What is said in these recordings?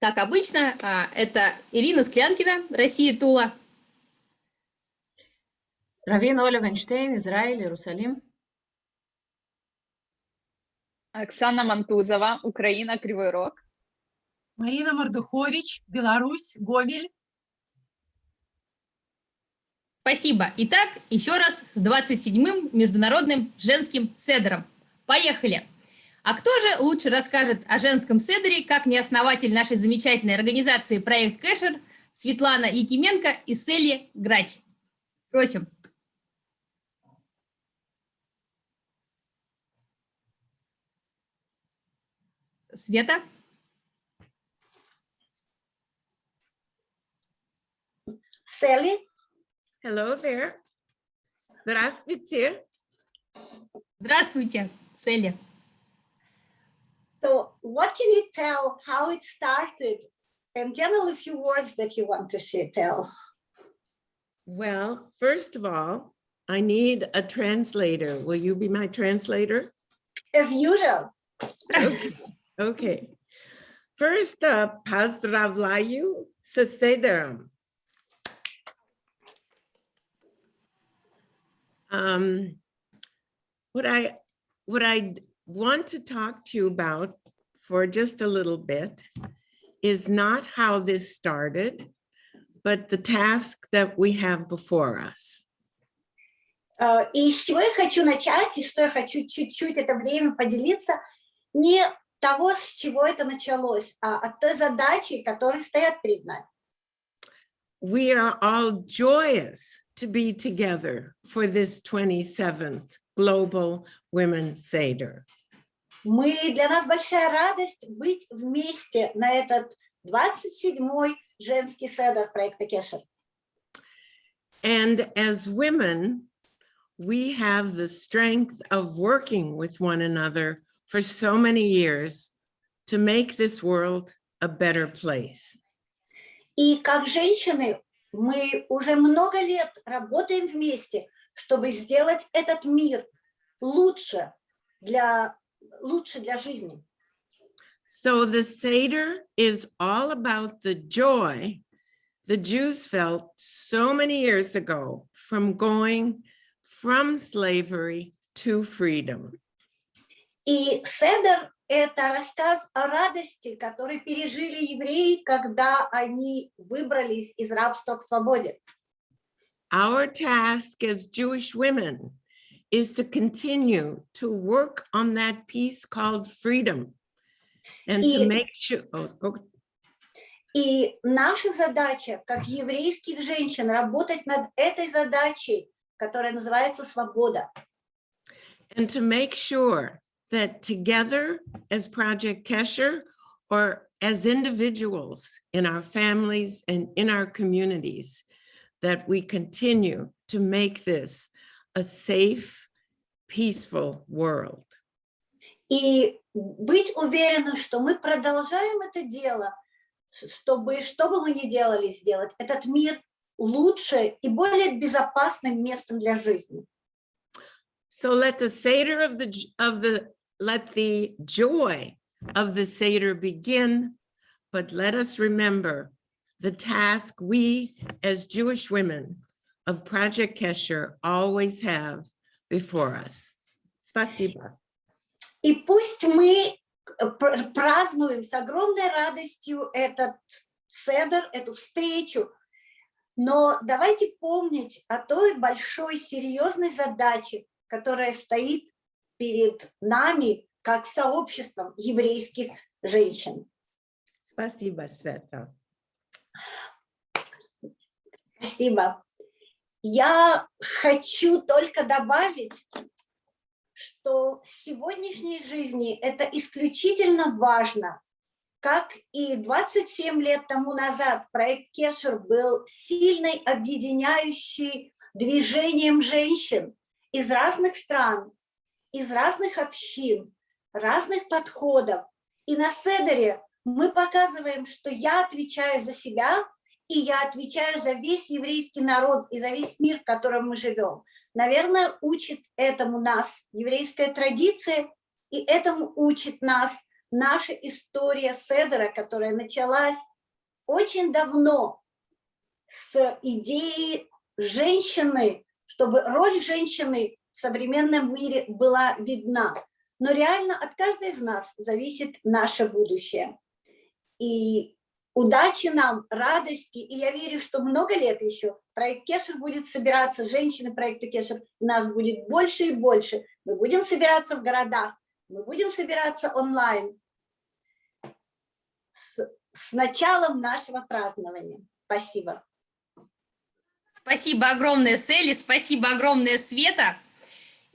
Как обычно, а, это Ирина Склянкина, Россия Тула. Равин Оля Вайнштейн, Израиль, Иерусалим. Оксана Мантузова, Украина, Кривой Рог. Марина Мордухович, Беларусь, Гомель. Спасибо. Итак, еще раз с 27-м Международным женским седером. Поехали! А кто же лучше расскажет о женском седере, как не основатель нашей замечательной организации «Проект Кэшер» Светлана Якименко и Селли Грач? Просим. Света? Селли? Hello there. Здравствуйте. Здравствуйте, Селли. So what can you tell how it started and tell a few words that you want to share, tell. Well, first of all, I need a translator. Will you be my translator? As usual. Okay. okay. First up, поздравляю с седером. Um, what I what I want to talk to you about for just a little bit is not how this started, but the task that we have before us. И с чего я хочу начать, и что я хочу чуть-чуть это время поделиться, не того, с чего это началось, а от той задачи, которые стоят перед нами. We are all joyous to be together for this 27th Global Women's Seder. Мы, для нас большая радость быть вместе на этот 27-й женский седер проекта Кешер. And as women, we have the strength of working with one another for so many years to make this world a better place. И как женщины мы уже много лет работаем вместе, чтобы сделать этот мир лучше для лучше для жизни. So the Seder is all about the joy the Jews felt so many years ago from going from slavery to freedom. И Седер – это рассказ о радости, который пережили евреи, когда они выбрались из рабства к свободе. Our task as Jewish women is to continue to work on that piece called freedom and И- to make sure, oh, go, И наша задача, как еврейских женщин, работать над этой задачей, которая называется свобода. and to make sure that together as Project Kesher or as individuals in our families and in our communities, that we continue to make this a safe, peaceful world. И быть уверенным, что мы продолжаем это дело, ш- чтобы, что бы мы ни делали, сделать этот мир лучше и более безопасным местом для жизни. So let the Seder of the, j- of the, let the joy of the Seder begin, but let us remember the task we as Jewish women of Project Kesher always have before us. Спасибо. И пусть мы э, пр- празднуем с огромной радостью этот седер, эту встречу, но давайте помнить о той большой серьезной задаче, которая стоит перед нами как сообществом еврейских женщин. Спасибо, Света. Спасибо. Я хочу только добавить, что в сегодняшней жизни это исключительно важно. Как и 27 лет тому назад проект Кешер был сильной объединяющей движением женщин из разных стран, из разных общин, разных подходов. И на Седере мы показываем, что я отвечаю за себя, и я отвечаю за весь еврейский народ и за весь мир, в котором мы живем. Наверное, учит этому нас еврейская традиция, и этому учит нас наша история Седера, которая началась очень давно с идеи женщины, чтобы роль женщины в современном мире была видна. Но реально от каждой из нас зависит наше будущее. И удачи нам, радости, и я верю, что много лет еще проект Кешер будет собираться, женщины проекта Кешер, нас будет больше и больше. Мы будем собираться в городах, мы будем собираться онлайн с, с началом нашего празднования. Спасибо. Спасибо огромное, Селли, спасибо огромное, Света.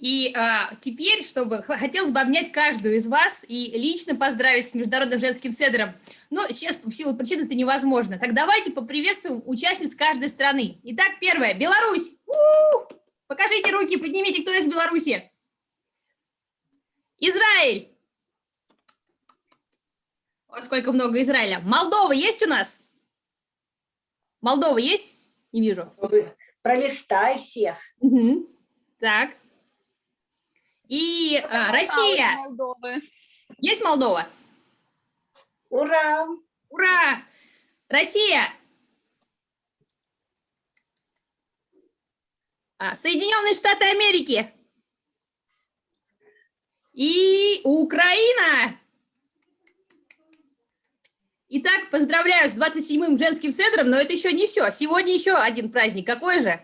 И а, теперь, чтобы хотелось бы обнять каждую из вас и лично поздравить с Международным женским седром. Но сейчас в силу причин это невозможно. Так давайте поприветствуем участниц каждой страны. Итак, первая, Беларусь. У -у -у! Покажите руки, поднимите, кто из Беларуси. Израиль. О, сколько много Израиля. Молдова есть у нас? Молдова есть? Не вижу. Пролистай всех. Угу. Так. И а, Россия. Молдовы. Есть Молдова? Ура! Ура! Россия! А, Соединенные Штаты Америки. И Украина. Итак, поздравляю с 27-м женским седром, но это еще не все. Сегодня еще один праздник. Какой же?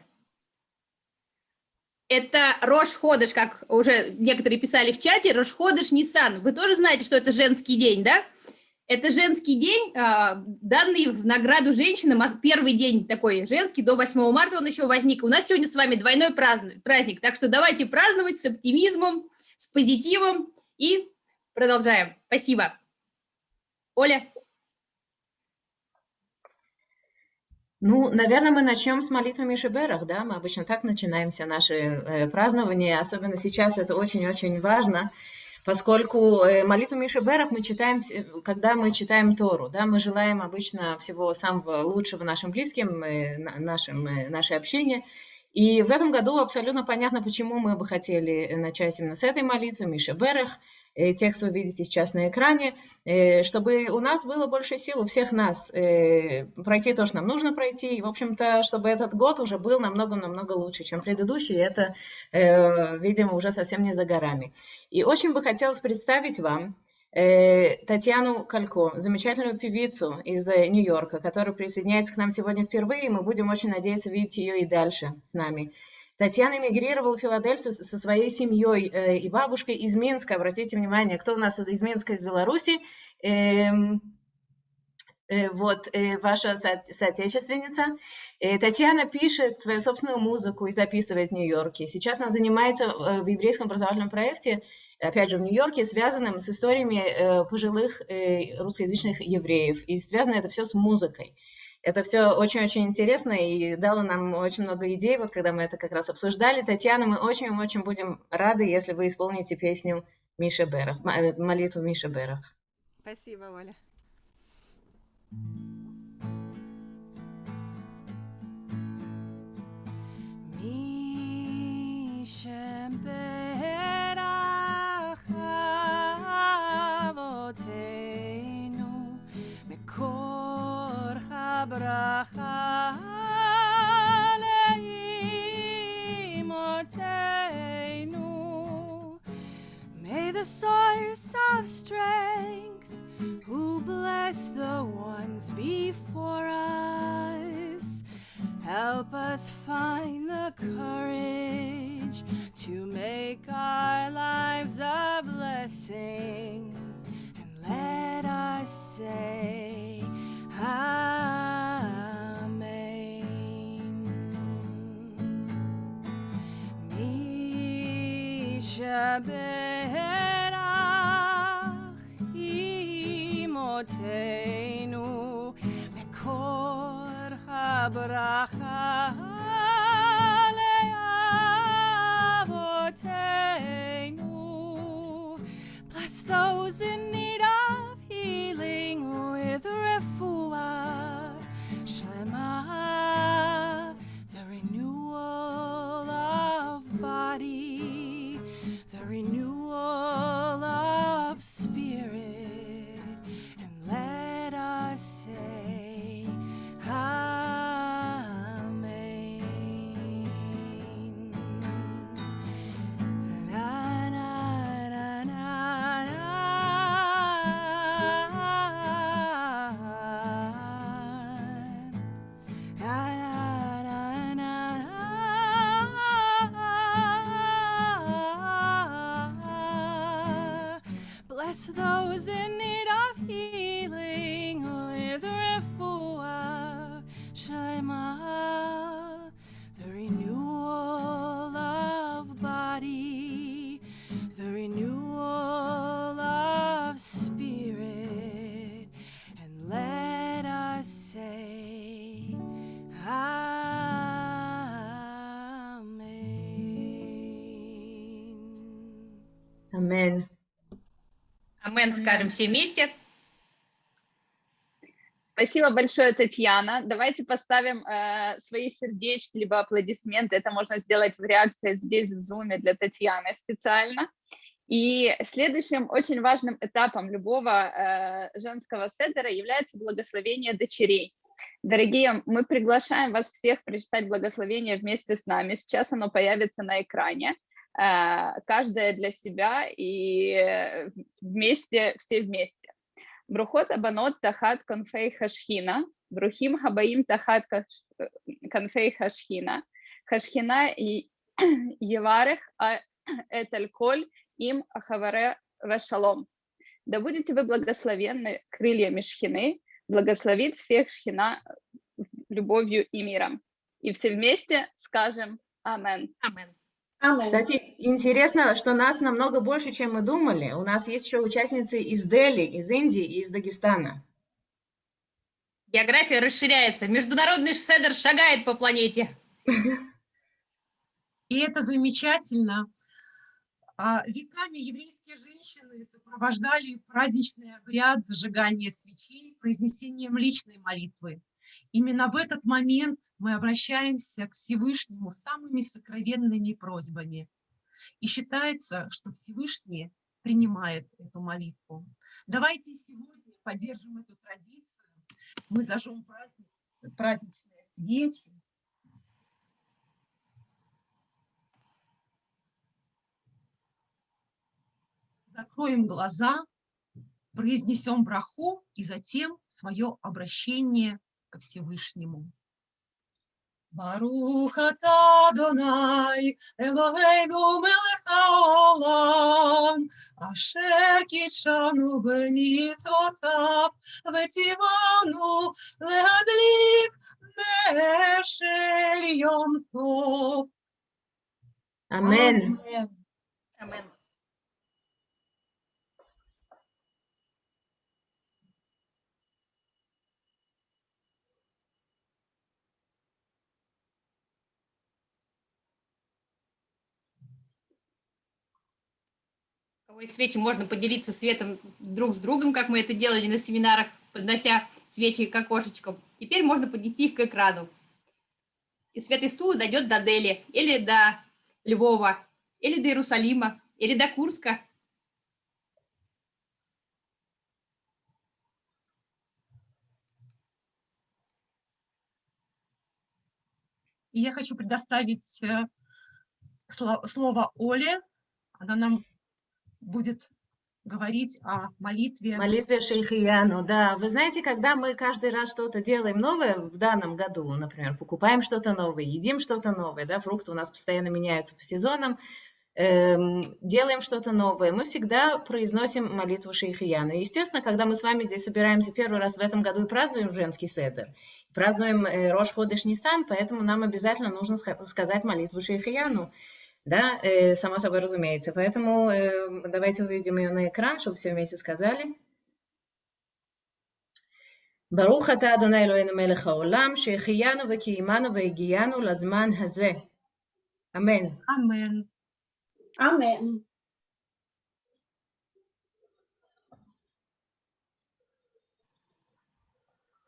Это Рош Ходыш, как уже некоторые писали в чате, Рош Ходыш Нисан. Вы тоже знаете, что это женский день, да? Это женский день, а, данный в награду женщинам, а первый день такой женский, до 8 марта он еще возник. У нас сегодня с вами двойной праздник, так что давайте праздновать с оптимизмом, с позитивом и продолжаем. Спасибо. Оля? Ну, наверное, мы начнем с молитвы Мишеберах, да, мы обычно так начинаем все наши э, празднования, особенно сейчас это очень-очень важно, поскольку э, молитву Мишеберах мы читаем, когда мы читаем Тору, да, мы желаем обычно всего самого лучшего нашим близким, э, нашим, э, нашей общине, и в этом году абсолютно понятно, почему мы бы хотели начать именно с этой молитвы, Мишеберах, Э, текст вы видите сейчас на экране, э, чтобы у нас было больше сил, у всех нас, э, пройти то, что нам нужно пройти, и, в общем-то, чтобы этот год уже был намного-намного лучше, чем предыдущий, это, видимо, уже совсем не за горами. И очень бы хотелось представить вам Татьяну Калько, замечательную певицу из Нью-Йорка, которая присоединяется к нам сегодня впервые, и мы будем очень надеяться видеть ее и дальше с нами. Татьяна эмигрировала в Филадельфию со своей семьей э, и бабушкой из Минска. Обратите внимание, кто у нас из Минска, из Беларуси. Эм, э, вот э, ваша со соотечественница. Татьяна пишет свою собственную музыку и записывает в Нью-Йорке. Сейчас она занимается в еврейском образовательном проекте, опять же, в Нью-Йорке, связанным с историями пожилых русскоязычных евреев. И связано это все с музыкой. Это все очень-очень интересно и дало нам очень много идей, вот когда мы это как раз обсуждали. Татьяна, мы очень-очень будем рады, если вы исполните песню Миша Берах, э, молитву Миша Берах. Спасибо, Оля. Миша Берах May the source of strength who bless the ones before us help us find the courage Амен скажем все вместе. Спасибо большое, Татьяна. Давайте поставим э, свои сердечки, либо аплодисменты. Это можно сделать в реакции здесь, в зуме для Татьяны специально. И следующим очень важным этапом любого э, женского седера является благословение дочерей. Дорогие, мы приглашаем вас всех прочитать благословение вместе с нами. Сейчас оно появится на экране. Э, каждая для себя и э, вместе, все вместе. Брухот абанот тахат конфей хашхина, брухим хабаим тахат э, конфей хашхина, хашхина и еварех а коль им ахаваре вешалом. Да будете вы благословенны крыльями шхины, благословит всех шхина любовью и миром. И все вместе скажем Амен. Амен. Кстати, интересно, что нас намного больше, чем мы думали. У нас есть еще участницы из Дели, из Индии и из Дагестана. География расширяется. Международный седер шагает по планете. И это замечательно. А, Веками еврейские женщины сопровождали праздничный обряд зажигания свечей произнесением личной молитвы. Именно в этот момент мы обращаемся к Всевышнему самыми сокровенными просьбами. И считается, что Всевышний принимает эту молитву. Давайте сегодня поддержим эту традицию. Мы зажжем праздник- праздничные свечи, закроем глаза, произнесем браху и затем свое обращение ко Всевышнему. Барух ата Адонай, Элохейну мелech haolam, Ашер кидшану б'mitzvotav, В'tzivanu лehadlik нер шель йом тов. Амен. Амен. Кого есть свечи, можно поделиться светом друг с другом, как мы это делали на семинарах, поднося свечи к окошечкам. Теперь можно поднести их к экрану. И свет из стула дойдет до Дели, или до Львова, или до Иерусалима, или до Курска. И я хочу предоставить э, сло- слово Оле. Она нам будет говорить о молитве. Молитве Шейхияну, да. Вы знаете, когда мы каждый раз что-то делаем новое в данном году, например, покупаем что-то новое, едим что-то новое, да, фрукты у нас постоянно меняются по сезонам, эм, делаем что-то новое, мы всегда произносим молитву Шейхияну. Естественно, когда мы с вами здесь собираемся первый раз в этом году и празднуем женский седер, празднуем э, Рош Ходыш Нисан, поэтому нам обязательно нужно ска- сказать молитву Шейхияну Да, э, само собой разумеется. Поэтому э, давайте выведем ее на экран, чтобы все вместе сказали. ברוך אתה אדוני אלוהינו מלך העולם, שהחיינו וקיימנו והגיענו לזמן הזה. אמן. Амен. Амен.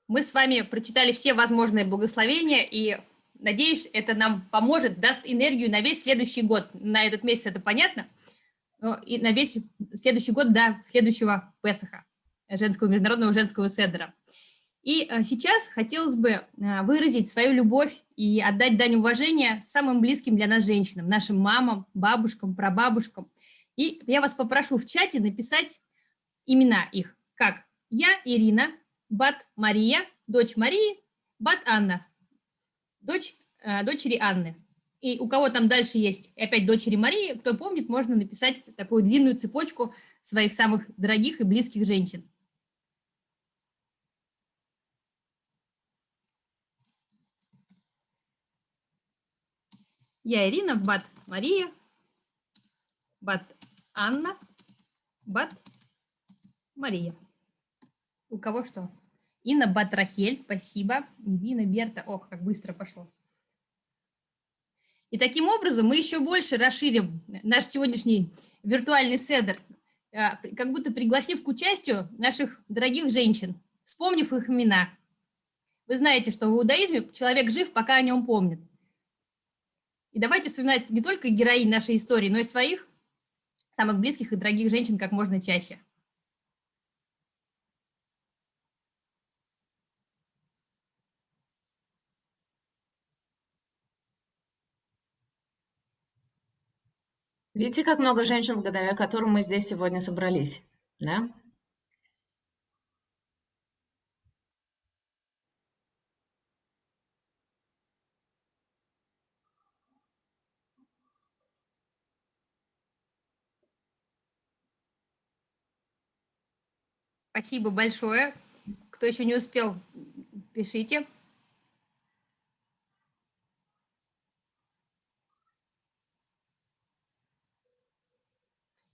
Мы с вами прочитали все возможные благословения, и надеюсь, это нам поможет, даст энергию на весь следующий год. На этот месяц это понятно, но и на весь следующий год до следующего Песаха, женского международного женского седра. И э, сейчас хотелось бы э, выразить свою любовь и отдать дань уважения самым близким для нас женщинам, нашим мамам, бабушкам, прабабушкам. И я вас попрошу в чате написать имена их, как я, Ирина, Бат Мария, дочь Марии, Бат Анна, дочь э, дочери Анны. И у кого там дальше есть опять дочери Марии, кто помнит, можно написать такую длинную цепочку своих самых дорогих и близких женщин. Я Ирина, Бат Мария, Бат Анна, Бат Мария. У кого что? Инна Батрахель, спасибо. Ирина Берта, ох, как быстро пошло. И таким образом мы еще больше расширим наш сегодняшний виртуальный седр, а, как будто пригласив к участию наших дорогих женщин, вспомнив их имена. Вы знаете, что в иудаизме человек жив, пока о нем помнит. И давайте вспоминать не только героинь нашей истории, но и своих самых близких и дорогих женщин как можно чаще. Видите, как много женщин, благодаря которым мы здесь сегодня собрались, да? Спасибо большое. Кто еще не успел, пишите.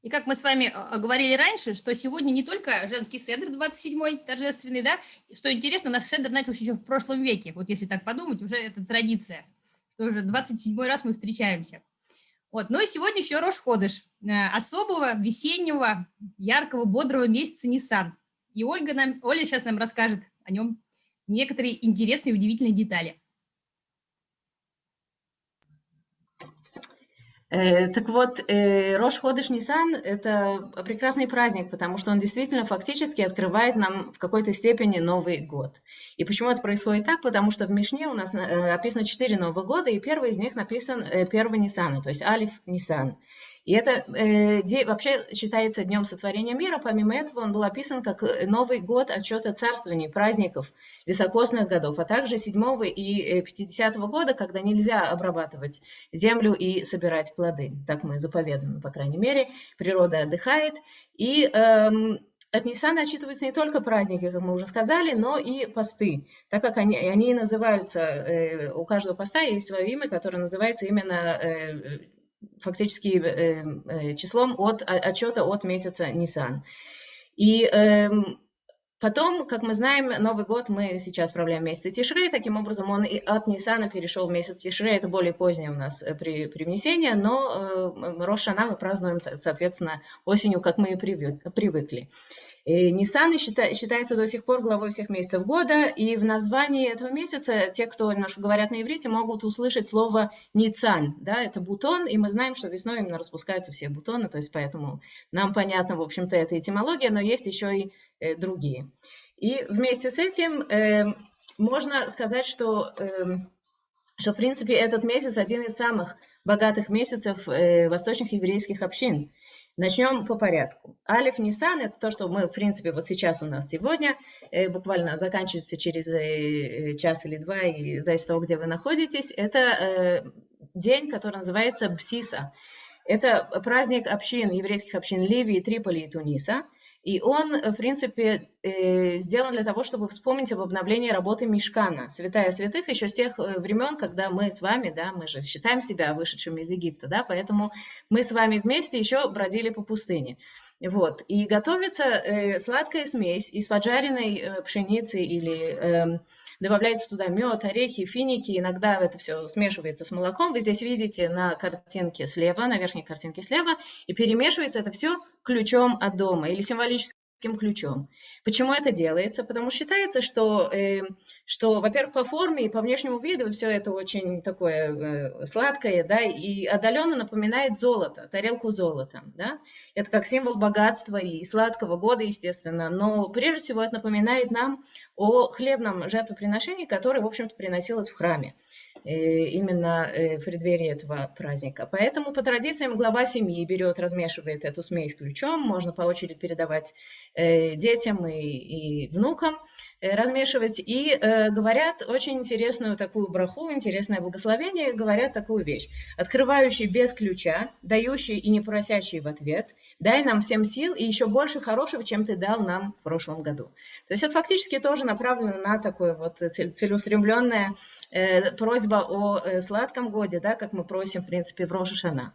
И как мы с вами а, говорили раньше, что сегодня не только женский седр 27-й торжественный, да, что интересно, у нас седр начался еще в прошлом веке, вот если так подумать, уже это традиция, что уже 27-й раз мы встречаемся. Вот, ну и сегодня еще Рош Ходыш, э, особого весеннего, яркого, бодрого месяца Nissan. И Ольга нам, Оля сейчас нам расскажет о нем некоторые интересные и удивительные детали. Так вот, э, Рош Ходыш Нисан – это прекрасный праздник, потому что он действительно фактически открывает нам в какой-то степени Новый год. И почему это происходит так? Потому что в Мишне у нас э, описано четыре Нового года, и первый из них написан 1 Нисана, то есть Алиф Нисан. И это э, вообще считается днем сотворения мира. Помимо этого, он был описан как Новый год отчета царствований, праздников, високосных годов, а также 7 и 50 -го года, когда нельзя обрабатывать землю и собирать плоды. Так мы заповедуем, по крайней мере. Природа отдыхает. И э, от Ниссана отчитываются не только праздники, как мы уже сказали, но и посты, так как они, они называются, э, у каждого поста есть свое имя, которое называется именно э, фактически э, э, числом от отчета от месяца Нисан. И э, потом, как мы знаем, Новый год мы сейчас справляем месяц Тишрей, таким образом он и от Нисана перешел в месяц Тишрей, это более позднее у нас э, при, привнесение, но э, Рошана мы празднуем, соответственно, осенью, как мы и привыкли. Нисан считается до сих пор главой всех месяцев года, и в названии этого месяца те, кто немножко говорят на иврите, могут услышать слово Ницан, да, это бутон, и мы знаем, что весной именно распускаются все бутоны, то есть поэтому нам понятно, в общем-то, эта этимология, но есть еще и э, другие. И вместе с этим э, можно сказать, что, э, что, в принципе, этот месяц один из самых богатых месяцев э, восточных еврейских общин. Начнем по порядку. Алиф Нисан – это то, что мы, в принципе, вот сейчас у нас сегодня, э, буквально заканчивается через э, час или два, и зависит от того, где вы находитесь. Это э, день, который называется Бсиса. Это праздник общин, еврейских общин Ливии, Триполи и Туниса – и он, э, в принципе, э, сделан для того, чтобы вспомнить об обновлении работы Мишкана, святая святых, еще с тех э, времен, когда мы с вами, да, мы же считаем себя вышедшими из Египта, да, поэтому мы с вами вместе еще бродили по пустыне. Вот. И готовится сладкая смесь из поджаренной пшеницы или э, добавляется туда мед, орехи, финики, иногда это все смешивается с молоком. Вы здесь видите на картинке слева, на верхней картинке слева, и перемешивается это все ключом от дома. Или символически ключом. Почему это делается? Потому считается, что, э, что во-первых, по форме и по внешнему виду все это очень такое э, сладкое, да, и отдаленно напоминает золото, тарелку золота, да. Это как символ богатства и сладкого года, естественно, но прежде всего это напоминает нам о хлебном жертвоприношении, которое, в общем-то, приносилось в храме. Именно в преддверии этого праздника. Поэтому по традициям глава семьи берет, размешивает эту смесь ключом, можно по очереди передавать детям и, и внукам, размешивать. И э, говорят очень интересную такую браху, интересное благословение, говорят такую вещь. Открывающий без ключа, дающий и не просящий в ответ, дай нам всем сил и еще больше хорошего, чем ты дал нам в прошлом году. То есть это фактически тоже направлено на такое вот целеустремленное э, просьба о э, сладком годе, да, как мы просим, в принципе, в Рошашана.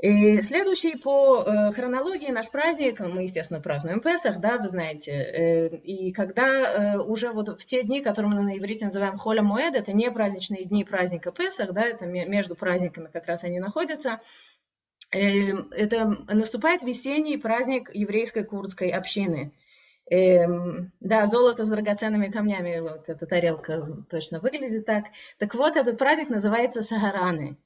И следующий по э, хронологии наш праздник, мы, естественно, празднуем Песах, да, вы знаете, э, и когда э, уже вот в те дни, которые мы на иврите называем Холя Моэд, это не праздничные дни праздника Песах, да, это между праздниками как раз они находятся, это наступает весенний праздник еврейской курдской общины. Да, золото с драгоценными камнями, вот эта тарелка точно выглядит так. Так вот, этот праздник называется Сагараны.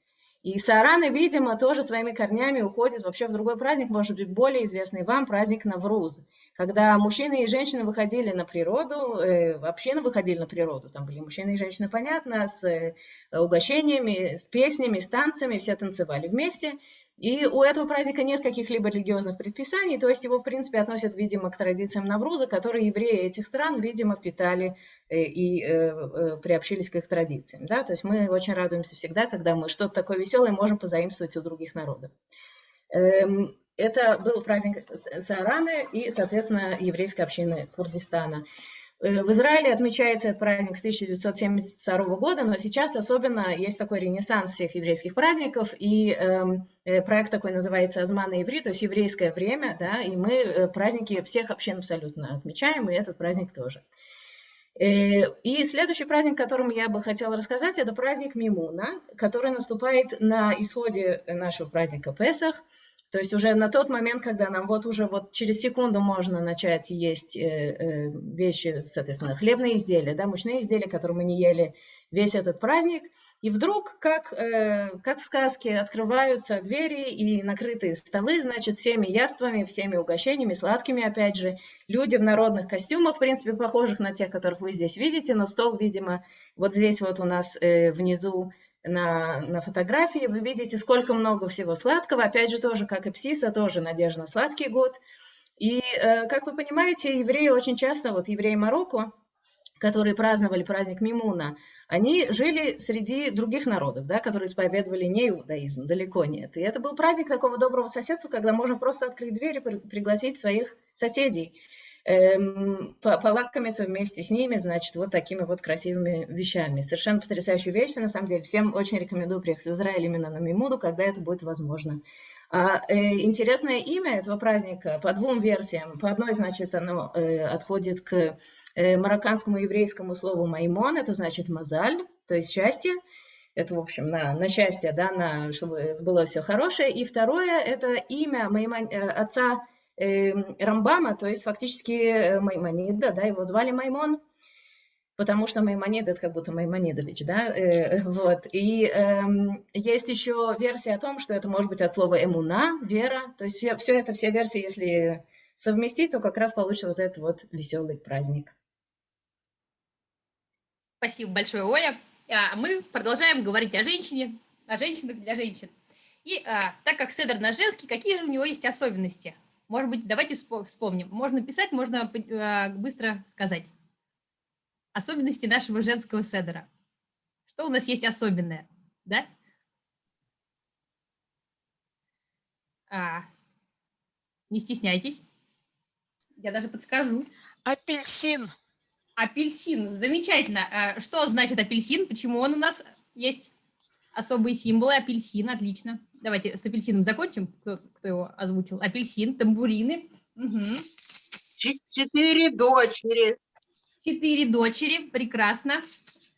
И Саараны, видимо, тоже своими корнями уходит вообще в другой праздник, может быть, более известный вам, праздник Навруз, когда мужчины и женщины выходили на природу, э, вообще выходили на природу, там были мужчины и женщины, понятно, с э, угощениями, с песнями, с танцами, все танцевали вместе, и у этого праздника нет каких-либо религиозных предписаний, то есть его, в принципе, относят, видимо, к традициям Навруза, которые евреи этих стран, видимо, впитали э, и э, э, приобщились к их традициям. Да? То есть мы очень радуемся всегда, когда мы что-то такое веселое можем позаимствовать у других народов. Эм, это был праздник Саараны и, соответственно, еврейской общины Курдистана. Э, в Израиле отмечается этот праздник с 1972 года, но сейчас особенно есть такой ренессанс всех еврейских праздников, и эм, э, проект такой называется «Азман и еврей», то есть еврейское время, да, и мы э, праздники всех общин абсолютно отмечаем, и этот праздник тоже. Э, и следующий праздник, о котором я бы хотела рассказать, это праздник Мимуна, который наступает на исходе нашего праздника Песах – то есть уже на тот момент, когда нам вот уже вот через секунду можно начать есть э, э, вещи, соответственно, хлебные изделия, да, мучные изделия, которые мы не ели весь этот праздник, и вдруг, как, э, как в сказке, открываются двери и накрытые столы, значит, всеми яствами, всеми угощениями, сладкими, опять же, люди в народных костюмах, в принципе, похожих на тех, которых вы здесь видите, но стол, видимо, вот здесь вот у нас внизу на, на фотографии, вы видите, сколько много всего сладкого. Опять же, тоже, как и Псиса, тоже надежда на сладкий год. И, э, как вы понимаете, евреи очень часто, вот евреи Марокко, которые праздновали праздник Мимуна, они жили среди других народов, да, которые исповедовали не иудаизм, далеко нет. И это был праздник такого доброго соседства, когда можно просто открыть дверь и пригласить своих соседей полакомиться вместе с ними, значит, вот такими вот красивыми вещами. Совершенно потрясающая вещь, на самом деле. Всем очень рекомендую приехать в Израиль именно на Мимуду, когда это будет возможно. А, э, интересное имя этого праздника по двум версиям. По одной, значит, оно э, отходит к э, марокканскому еврейскому слову «маймон», это значит «мазаль», то есть «счастье». Это, в общем, на, на счастье, да, на, чтобы сбылось все хорошее. И второе, это имя моего отца Эм, Рамбама, то есть фактически э, Маймонида, да, его звали Маймон, потому что Маймонид это как будто Маймонидович, да, э, вот. И э, есть еще версия о том, что это может быть от слова эмуна, вера, то есть все, все это, все версии, если совместить, то как раз получится вот этот вот веселый праздник. Спасибо большое, Оля. А мы продолжаем говорить о женщине, о женщинах для женщин. И а, так как Седр наш женский, какие же у него есть особенности? Может быть, давайте вспомним. Можно писать, можно а, быстро сказать. Особенности нашего женского седера. Что у нас есть особенное, да? А, не стесняйтесь. Я даже подскажу. Апельсин. Апельсин, замечательно. А, что значит апельсин? Почему он у нас есть? Особые символы. Апельсин, отлично. Давайте с апельсином закончим. Кто, кто его озвучил? Апельсин, тамбурины. Угу. Четыре дочери. Четыре дочери, прекрасно.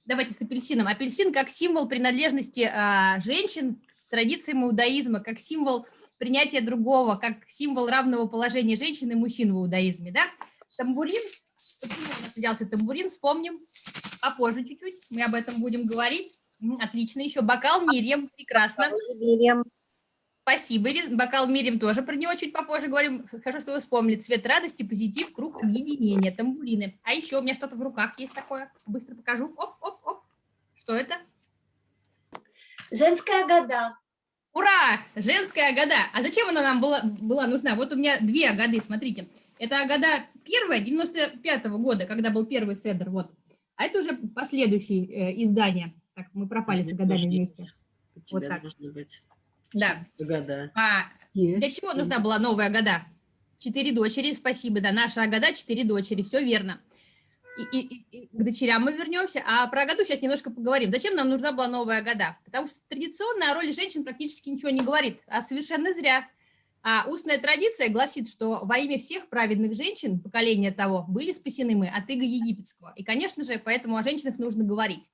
Давайте с апельсином. Апельсин как символ принадлежности а, женщин к традициям иудаизма, как символ принятия другого, как символ равного положения женщин и мужчин в иудаизме. Да? Тамбурин, почему у нас взялся тамбурин, вспомним попозже чуть-чуть, мы об этом будем говорить. Отлично, еще бокал Мирьям, прекрасно. Мирьям. Спасибо, Бокал Мирим тоже про него чуть попозже говорим. Хорошо, что вы вспомнили. Цвет радости, позитив, круг объединения, тамбурины. А еще у меня что-то в руках есть такое. Быстро покажу. Оп, оп, оп. Что это? Женская года. Ура! Женская года. А зачем она нам была, была нужна? Вот у меня две годы, смотрите. Это года первая, 95-го года, когда был первый седр, вот. А это уже последующие э, издания. Так, мы пропали с годами вместе. Вот так. Да. Года. А для чего нужна была новая года? Четыре дочери, спасибо, да, наша года, четыре дочери, все верно. И, и- и- к дочерям мы вернемся, а про году сейчас немножко поговорим. Зачем нам нужна была новая года? Потому что традиционно о роли женщин практически ничего не говорит, а совершенно зря. А устная традиция гласит, что во имя всех праведных женщин поколения того были спасены мы от иго египетского. И, конечно же, поэтому о женщинах нужно говорить.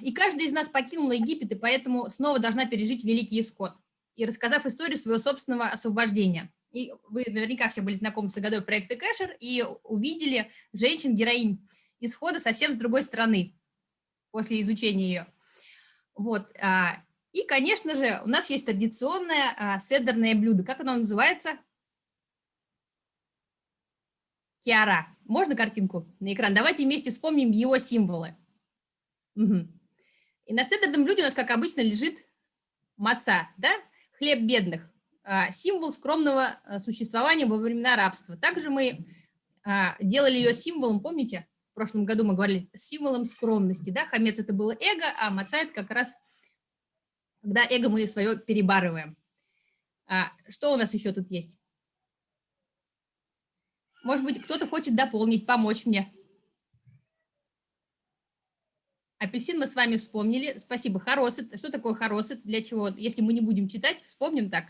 И каждый из нас покинула Египет, и поэтому снова должна пережить великий исход. И рассказав историю своего собственного освобождения. И вы наверняка все были знакомы с годой проекта Кэшер и увидели женщин-героинь исхода совсем с другой стороны после изучения ее. Вот. а, И, конечно же, у нас есть традиционное а, седерное блюдо. Как оно называется? Киара. Можно картинку на экран? Давайте вместе вспомним его символы. Мгм. И на седерном блюде у нас, как обычно, лежит маца, да? хлеб бедных, а, символ скромного а, существования во времена рабства. Также мы а, делали ее символом, помните, в прошлом году мы говорили, символом скромности, да, хамец это было эго, а маца это как раз, когда эго мы свое перебарываем. А, Что у нас еще тут есть? Может быть, кто-то хочет дополнить, помочь мне. Апельсин мы с вами вспомнили. Спасибо. Хоросет. Что такое хоросет? Для чего? Если мы не будем читать, вспомним так.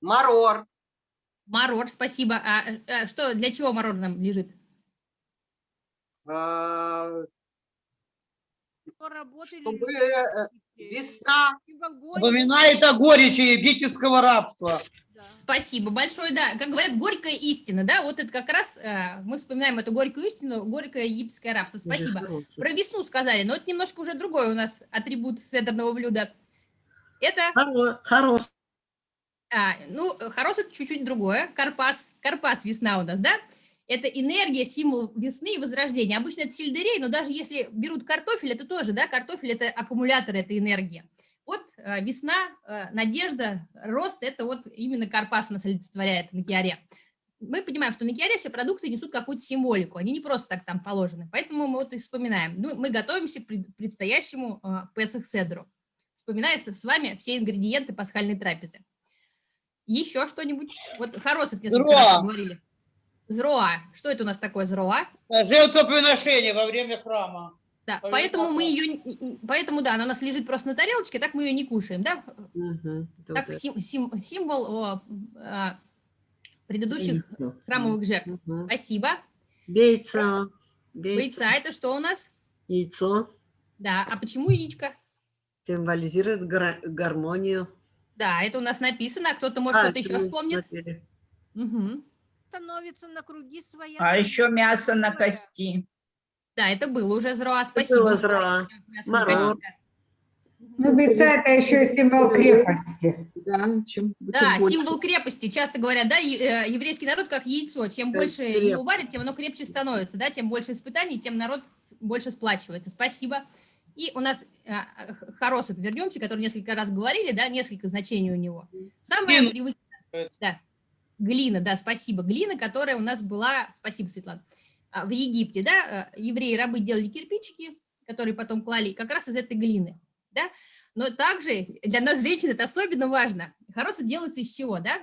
Марор. Марор, спасибо. А, а что, для чего марор нам лежит? Работали Чтобы весна. Напоминает о горечи египетского рабства. да. Спасибо большое, да. Как говорят, горькая истина, да, вот это как раз, э, мы вспоминаем эту горькую истину, горькое египетское рабство. Спасибо. Про весну сказали, но это немножко уже другой у нас атрибут седерного блюда. Это, Хорош. а, ну, хорос это чуть-чуть другое, карпас, карпас весна у нас, да? Это энергия, символ весны и возрождения. Обычно это сельдерей, но даже если берут картофель, это тоже, да, картофель это аккумулятор этой энергии. Вот э, весна, э, надежда, рост, это вот именно карпас у нас олицетворяет на киаре. Мы понимаем, что на киаре все продукты несут какую-то символику, они не просто так там положены, поэтому мы вот их вспоминаем. Ну, мы готовимся к пред- предстоящему э, Песах Седру, вспоминая с вами все ингредиенты пасхальной трапезы. Еще что-нибудь? Вот Хоросов несколько раз Зроа. говорили. Зроа. Что это у нас такое зроа? Жертвоприношение во время храма. Да, Повинно поэтому мы поклон. ее, поэтому да, она у нас лежит просто на тарелочке, так мы ее не кушаем, да? Как Добре. сим- сим- символ о, а, предыдущих Яйцо. храмовых жертв. Мгм. Спасибо. Яйцо. Яйцо. Яйца это что у нас? Яйцо Да, а почему яичко? символизирует гра- гармонию. Да, это у нас написано, а кто-то может А, что-то это еще мы вспомнит. смотрели. Становится на круги своя. А еще мясо на кости. Да, это было уже зроа, спасибо. было зроа. да. Ну, яйца это еще символ крепости. Да, чем, Да, символ крепости. Часто говорят, да, э, еврейский народ как яйцо. Чем Как больше креп- его варят, тем оно крепче становится, да, тем больше испытаний, тем народ больше сплачивается. Спасибо. И у нас а, а, х- хоросет, вернемся, который несколько раз говорили, да, несколько значений у него. Самое привычное, да, глина, да, спасибо, глина, которая у нас была, спасибо, Светлана, а, в Египте, да, э, евреи-рабы делали кирпичики, которые потом клали как раз из этой глины, да, но также для нас, женщин, это особенно важно. Хоросы делаются из чего, да?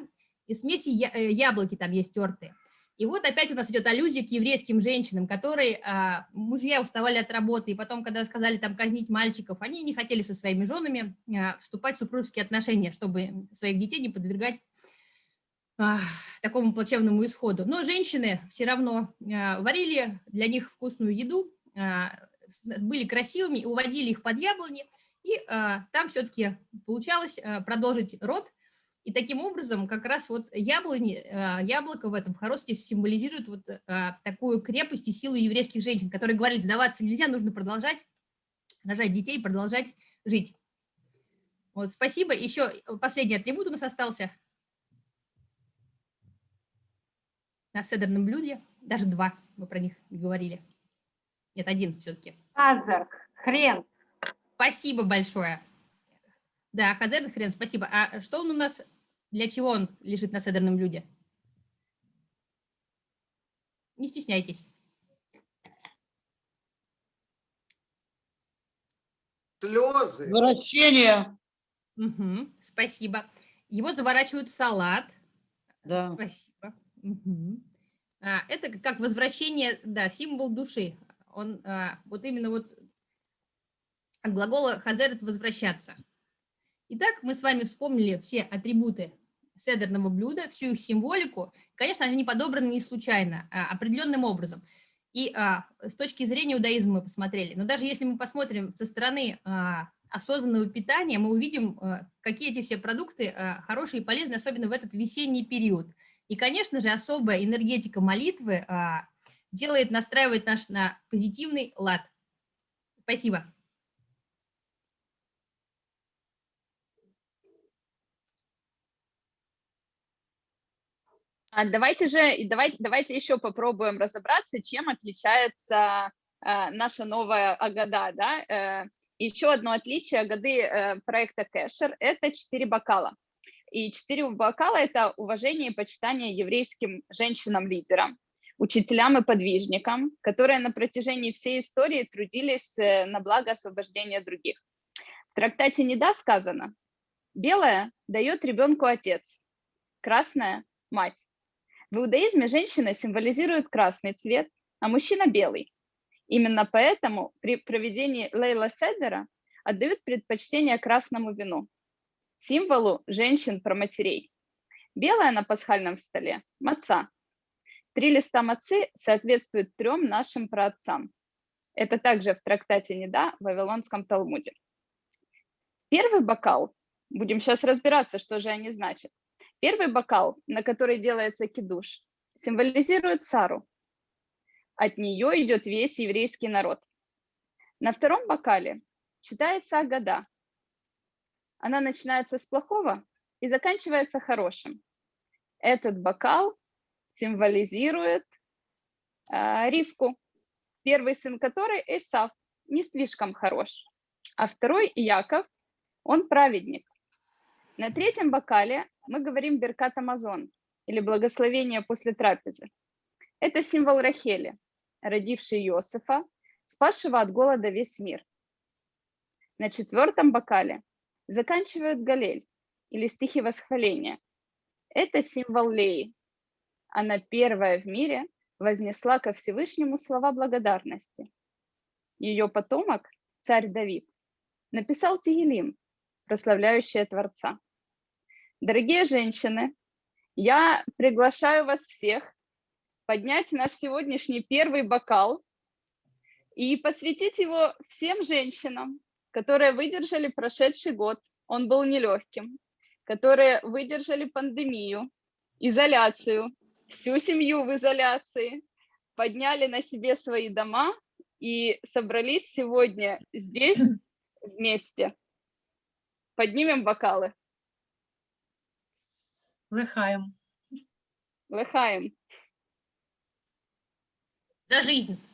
Из смеси э, яблоки там есть тертые. И вот опять у нас идет аллюзия к еврейским женщинам, которые, а, мужья уставали от работы, и потом, когда сказали там казнить мальчиков, они не хотели со своими женами а, вступать в супружеские отношения, чтобы своих детей не подвергать такому плачевному исходу. Но женщины все равно а, варили для них вкусную еду, а, были красивыми, уводили их под яблони, и а, там все-таки получалось а, продолжить род. И таким образом как раз вот яблони, а, яблоко в этом в хоросте символизирует вот а, такую крепость и силу еврейских женщин, которые говорили, сдаваться нельзя, нужно продолжать рожать детей, продолжать жить. Вот, спасибо. Еще последний атрибут у нас остался на седерном блюде. Даже два, мы про них не говорили. Нет, один все-таки. Азарк, хрен. Спасибо большое. Да, Хазер Хрен, спасибо. А что он у нас, для чего он лежит на седерном блюде? Не стесняйтесь. Слезы. Вращение. Мгм, спасибо. Его заворачивают в салат. Да. Спасибо. Мгм. А, это как возвращение, да, символ души. Он а, вот именно вот от глагола хазер это возвращаться. Итак, мы с вами вспомнили все атрибуты седерного блюда, всю их символику. Конечно, они подобраны не случайно, а определенным образом. И а, с точки зрения иудаизма мы посмотрели. Но даже если мы посмотрим со стороны а, осознанного питания, мы увидим, а, какие эти все продукты а, хорошие и полезные, особенно в этот весенний период. И, конечно же, особая энергетика молитвы а, делает, настраивает наш на позитивный лад. Спасибо. А давайте же, и давай, давайте еще попробуем разобраться, чем отличается э, наша новая Агада. Да? Э, еще одно отличие Агады э, проекта Кэшер – это четыре бокала. И четыре бокала – это уважение и почитание еврейским женщинам-лидерам, учителям и подвижникам, которые на протяжении всей истории трудились э, на благо освобождения других. В трактате «Неда» сказано «Белое дает ребенку отец, красное – мать». В иудаизме женщина символизирует красный цвет, а мужчина – белый. Именно поэтому при проведении Лейла Седера отдают предпочтение красному вину, символу женщин про матерей. Белая на пасхальном столе – маца. Три листа мацы соответствуют трем нашим праотцам. Это также в трактате Неда в Вавилонском Талмуде. Первый бокал, будем сейчас разбираться, что же они значат. Первый бокал, на который делается кидуш, символизирует Сару. От нее идет весь еврейский народ. На втором бокале читается Агада. Она начинается с плохого и заканчивается хорошим. Этот бокал символизирует э, Ривку, первый сын которой Исав, не слишком хорош, а второй Яков, он праведник. На третьем бокале мы говорим Беркат Амазон, или благословение после трапезы. Это символ Рахели, родившей Иосифа, спасшего от голода весь мир. На четвертом бокале заканчивают Галель, или стихи восхваления. Это символ Леи. Она первая в мире вознесла ко Всевышнему слова благодарности. Ее потомок, царь Давид, написал Тигелим, прославляющие Творца. Дорогие женщины, я приглашаю вас всех поднять наш сегодняшний первый бокал и посвятить его всем женщинам, которые выдержали прошедший год, он был нелегким, которые выдержали пандемию, изоляцию, всю семью в изоляции, подняли на себе свои дома и собрались сегодня здесь вместе. Поднимем бокалы. Лыхаем. Лыхаем. За жизнь.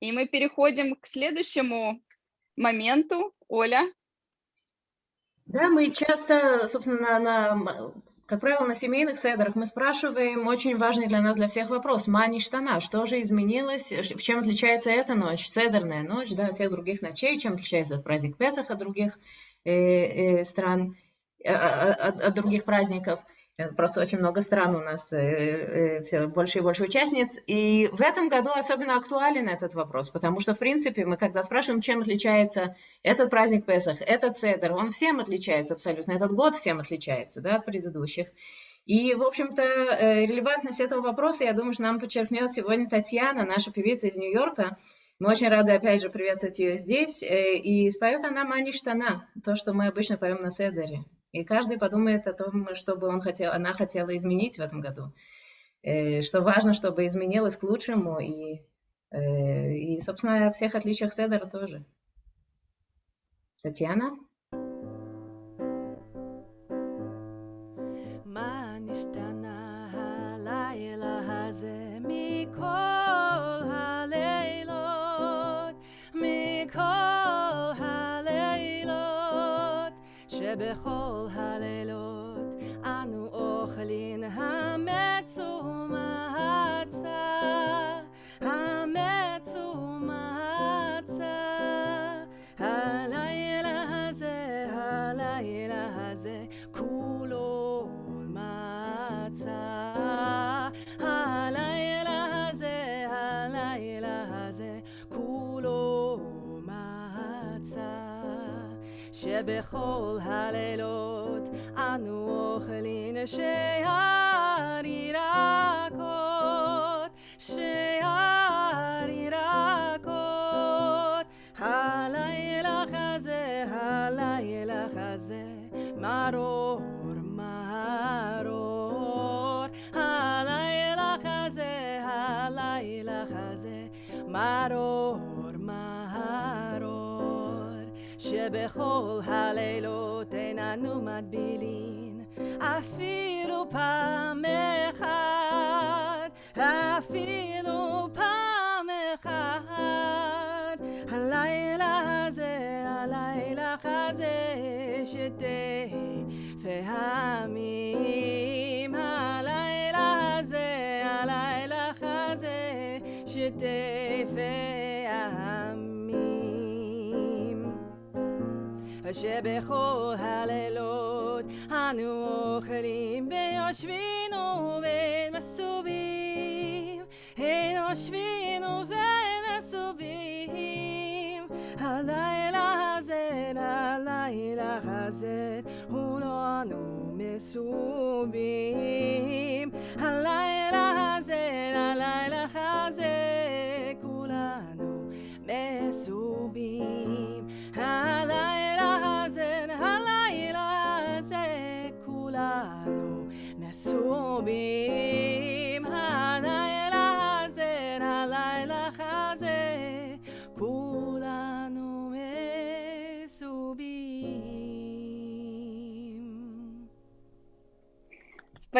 И мы переходим к следующему моменту. Оля. Да, мы часто, собственно, на, на как правило, на семейных седрах мы спрашиваем очень важный для нас, для всех вопрос. Мани штана, что же изменилось, в чем отличается эта ночь, седерная ночь, да, от всех других ночей, чем отличается праздник Песах от других э, э, стран, э, от, от других праздников. Просто очень много стран у нас, все больше и больше участниц. И в этом году особенно актуален этот вопрос, потому что, в принципе, мы когда спрашиваем, чем отличается этот праздник Песах, этот Седер, он всем отличается абсолютно, этот год всем отличается да, от предыдущих. И, в общем-то, релевантность этого вопроса, я думаю, что нам подчеркнет сегодня Татьяна, наша певица из Нью-Йорка. Мы очень рады, опять же, приветствовать ее здесь. И споет она «Мани штана», то, что мы обычно поем на Седере. И каждый подумает о том, что бы он хотел, она хотела изменить в этом году. Что важно, чтобы изменилось к лучшему. И, и собственно, о всех отличиях Седера тоже. Татьяна? שבכל הלילות אנו אוכלים שער nomade Béline, à filo שבכל הלילות אנו אוכלים ביושבינו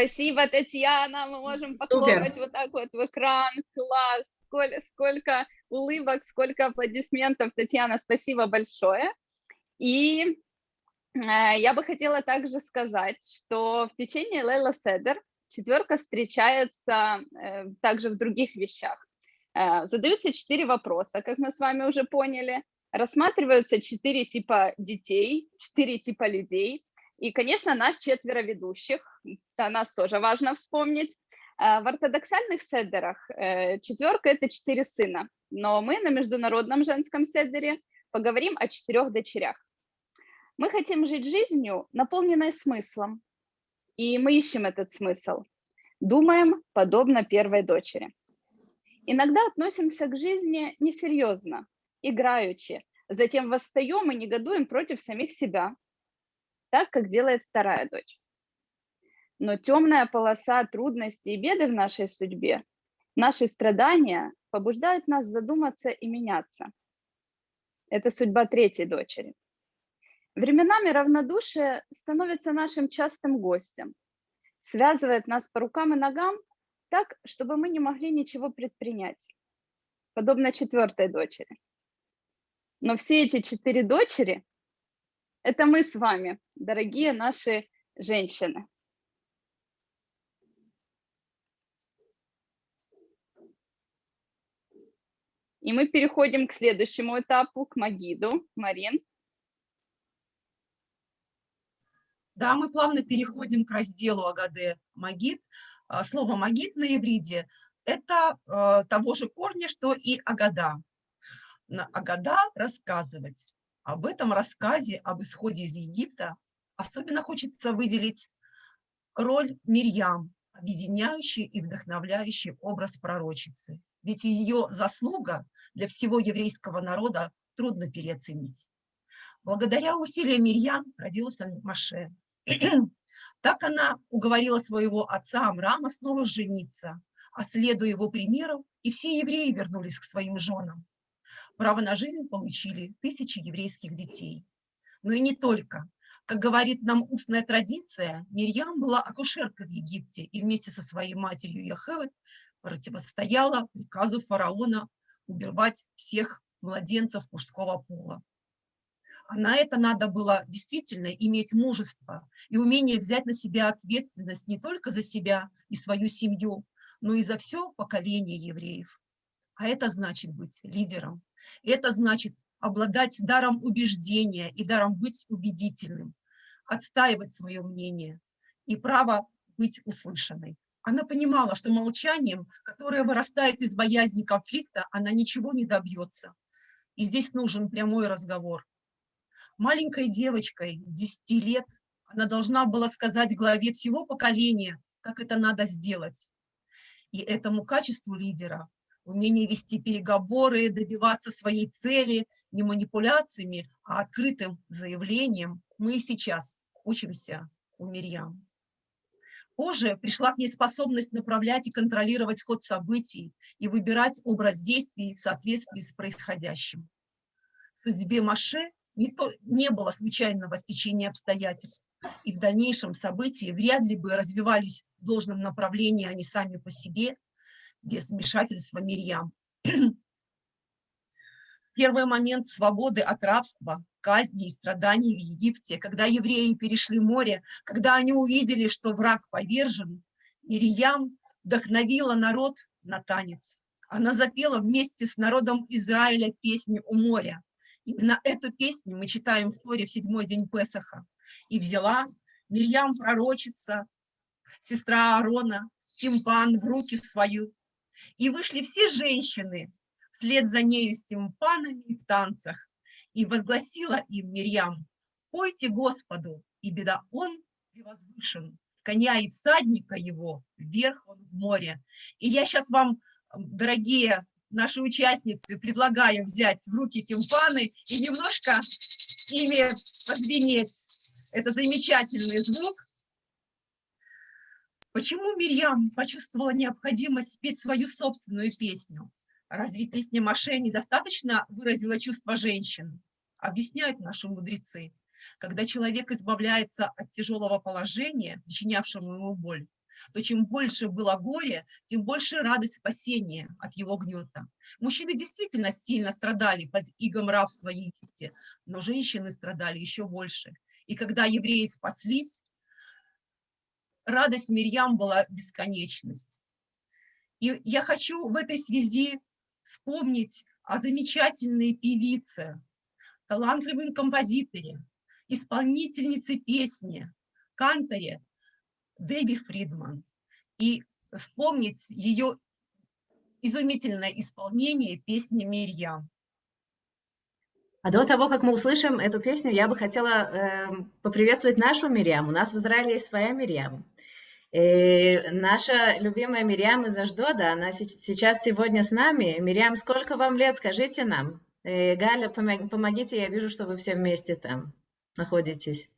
Спасибо, Татьяна. Мы можем похлопать вот так вот в экран. Класс. Сколько, сколько улыбок, сколько аплодисментов. Татьяна, спасибо большое. И э, я бы хотела также сказать, что в течение Лейла Седер четверка встречается э, также в других вещах. Э, задаются четыре вопроса, как мы с вами уже поняли. Рассматриваются четыре типа детей, четыре типа людей. И, конечно, нас четверо ведущих, о нас тоже важно вспомнить. А В ортодоксальных седерах э, четверка – это четыре сына, но мы на международном женском седере поговорим о четырех дочерях. Мы хотим жить жизнью, наполненной смыслом, и мы ищем этот смысл. Думаем подобно первой дочери. Иногда относимся к жизни несерьезно, играючи, затем восстаем и негодуем против самих себя, так, как делает вторая дочь. Но темная полоса трудностей и беды в нашей судьбе, наши страдания побуждают нас задуматься и меняться. Это судьба третьей дочери. Временами равнодушие становится нашим частым гостем, связывает нас по рукам и ногам так, чтобы мы не могли ничего предпринять, подобно четвертой дочери. Но все эти четыре дочери – это мы с вами, дорогие наши женщины. И мы переходим к следующему этапу, к Магиду. Марин. Да, мы плавно переходим к разделу Агаде Магид. А, Слово Магид на ивриде – это э, того же корня, что и Агада. Агада рассказывать. Об этом рассказе, об исходе из Египта особенно хочется выделить роль Мирьям, объединяющий и вдохновляющий образ пророчицы. Ведь ее заслуга для всего еврейского народа трудно переоценить. Благодаря усилиям Мирьям родился Маше. Так она уговорила своего отца Амрама снова жениться, а следуя его примеру, и все евреи вернулись к своим женам. Право на жизнь получили тысячи еврейских детей. Но и не только. Как говорит нам устная традиция, Мирьям была акушеркой в Египте и вместе со своей матерью Яхевет противостояла приказу фараона убивать всех младенцев мужского пола. А на это надо было действительно иметь мужество и умение взять на себя ответственность не только за себя и свою семью, но и за все поколение евреев. А это значит быть лидером. Это значит обладать даром убеждения и даром быть убедительным, отстаивать свое мнение и право быть услышанной. Она понимала, что молчанием, которое вырастает из боязни конфликта, она ничего не добьется. И здесь нужен прямой разговор. Маленькой девочкой 10 лет она должна была сказать главе всего поколения, как это надо сделать. И этому качеству лидера, умение вести переговоры, добиваться своей цели не манипуляциями, а открытым заявлением, мы сейчас учимся у Мирьям. Позже пришла к ней способность направлять и контролировать ход событий и выбирать образ действий в соответствии с происходящим. В судьбе Маше не, то, не было случайного стечения обстоятельств, и в дальнейшем события вряд ли бы развивались в должном направлении они сами по себе, без вмешательства Мирьям. Первый момент свободы от рабства, казни и страданий в Египте, когда евреи перешли море, когда они увидели, что враг повержен, Мирьям вдохновила народ на танец. Она запела вместе с народом Израиля песню у моря. Именно эту песню мы читаем в Торе в седьмой день Песаха. И взяла Мирьям пророчица, сестра Аарона, тимпан в руки свою. И вышли все женщины вслед за нею с тимпанами в танцах и возгласила им Мирьям, «Пойте Господу, и беда Он превозвышен, коня и всадника его, вверх он в море». И я сейчас вам, дорогие наши участницы, предлагаю взять в руки тимпаны и немножко ими позвенеть. Это замечательный звук. Почему Мирьям почувствовала необходимость спеть свою собственную песню? Разве песня Маше недостаточно выразила чувство женщин? Объясняют наши мудрецы. Когда человек избавляется от тяжелого положения, причинявшего ему боль, то чем больше было горе, тем больше радость спасения от его гнета. Мужчины действительно сильно страдали под игом рабства Египте, но женщины страдали еще больше. И когда евреи спаслись, радость Мирьям была бесконечность. И я хочу в этой связи вспомнить о замечательной певице, талантливом композиторе, исполнительнице песни, канторе Дебби Фридман и вспомнить ее изумительное исполнение песни «Мирьям». А до того, как мы услышим эту песню, я бы хотела э, поприветствовать нашу Мирьям. У нас в Израиле есть своя Мирьям. И наша любимая Мирьям из Аждода, она сейчас сегодня с нами. Мирьям, сколько вам лет, скажите нам? И Галя, помогите, я вижу, что вы все вместе там находитесь.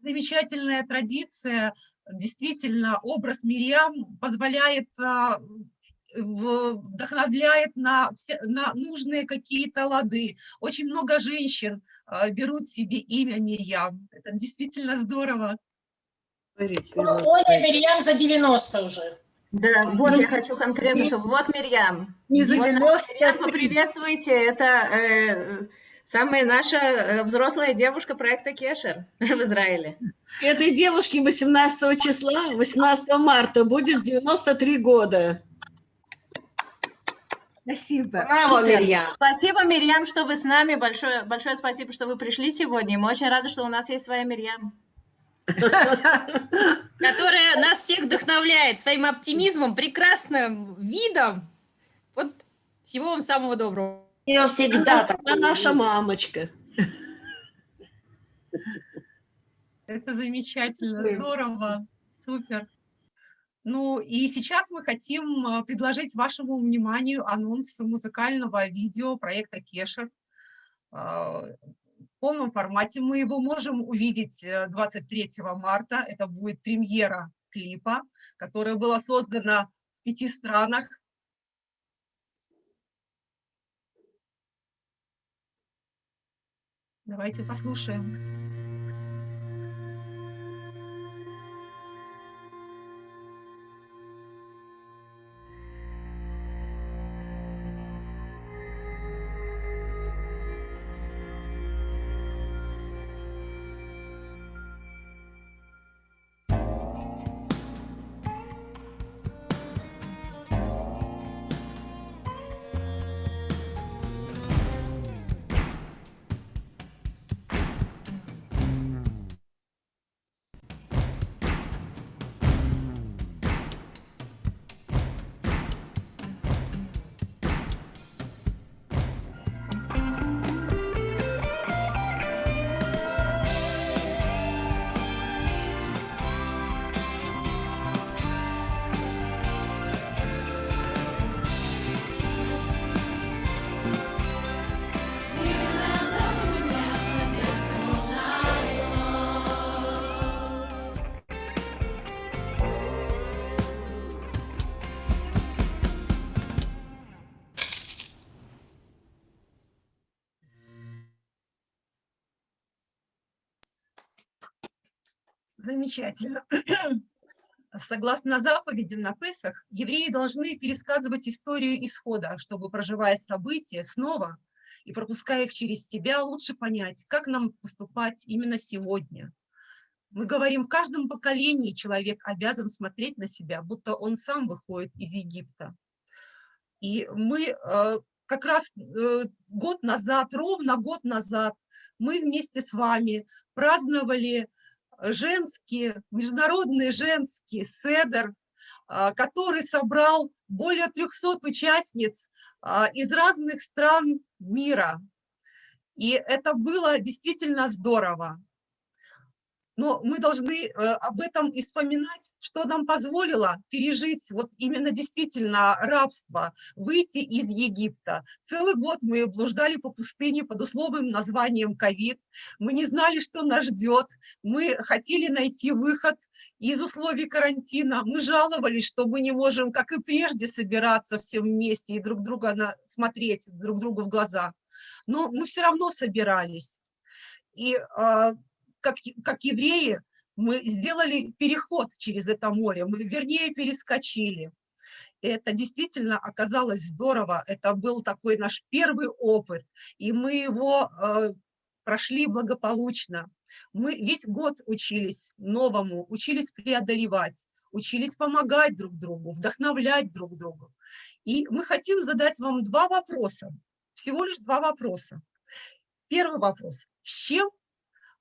Замечательная традиция, действительно, образ Мирьям позволяет а, вдохновляет на, на нужные какие-то лады. Очень много женщин э, берут себе имя Мирьям. Это действительно здорово. Оля Мирьям за 90 уже. Да, вот я хочу конкретно, чтобы вот Мирьям. Не за 90. Мирьям, поприветствуйте, это э, самая наша э, взрослая девушка проекта Кешер в Израиле. Этой девушке 18 числа, 18 марта будет 93 года. Спасибо. Браво, Мирьям. Спасибо, Мирьям, что вы с нами. Большое, большое спасибо, что вы пришли сегодня. Мы очень рады, что у нас есть своя Мирьям. Которая нас всех вдохновляет своим оптимизмом, прекрасным видом. Вот всего вам самого доброго. Ее всегда. Она наша мамочка. Это замечательно, здорово, супер. Ну и сейчас мы хотим а, предложить вашему вниманию анонс музыкального видео проекта Кешер. А, в полном формате мы его можем увидеть 23 э, марта. Это будет премьера клипа, которая была создана в пяти странах. Давайте послушаем. Замечательно. Согласно заповедям на Песах, евреи должны пересказывать историю исхода, чтобы, проживая события снова и пропуская их через себя, лучше понять, как нам поступать именно сегодня. Мы говорим, в каждом поколении человек обязан смотреть на себя, будто он сам выходит из Египта. И мы э, как раз э, год назад, ровно год назад, мы вместе с вами праздновали женский, международный женский седер, а, который собрал более 300 участниц а, из разных стран мира. И это было действительно здорово но мы должны э, об этом и вспоминать, что нам позволило пережить вот именно действительно рабство, выйти из Египта. Целый год мы блуждали по пустыне под условным названием ковид, мы не знали, что нас ждет, мы хотели найти выход из условий карантина, мы жаловались, что мы не можем, как и прежде, собираться все вместе и друг друга на, смотреть друг другу в глаза. Но мы все равно собирались. И э, как, как евреи, мы сделали переход через это море, мы вернее перескочили. И это действительно оказалось здорово, это был такой наш первый опыт, и мы его э, прошли благополучно. Мы весь год учились новому, учились преодолевать, учились помогать друг другу, вдохновлять друг друга. И мы хотим задать вам два вопроса, всего лишь два вопроса. Первый вопрос. С чем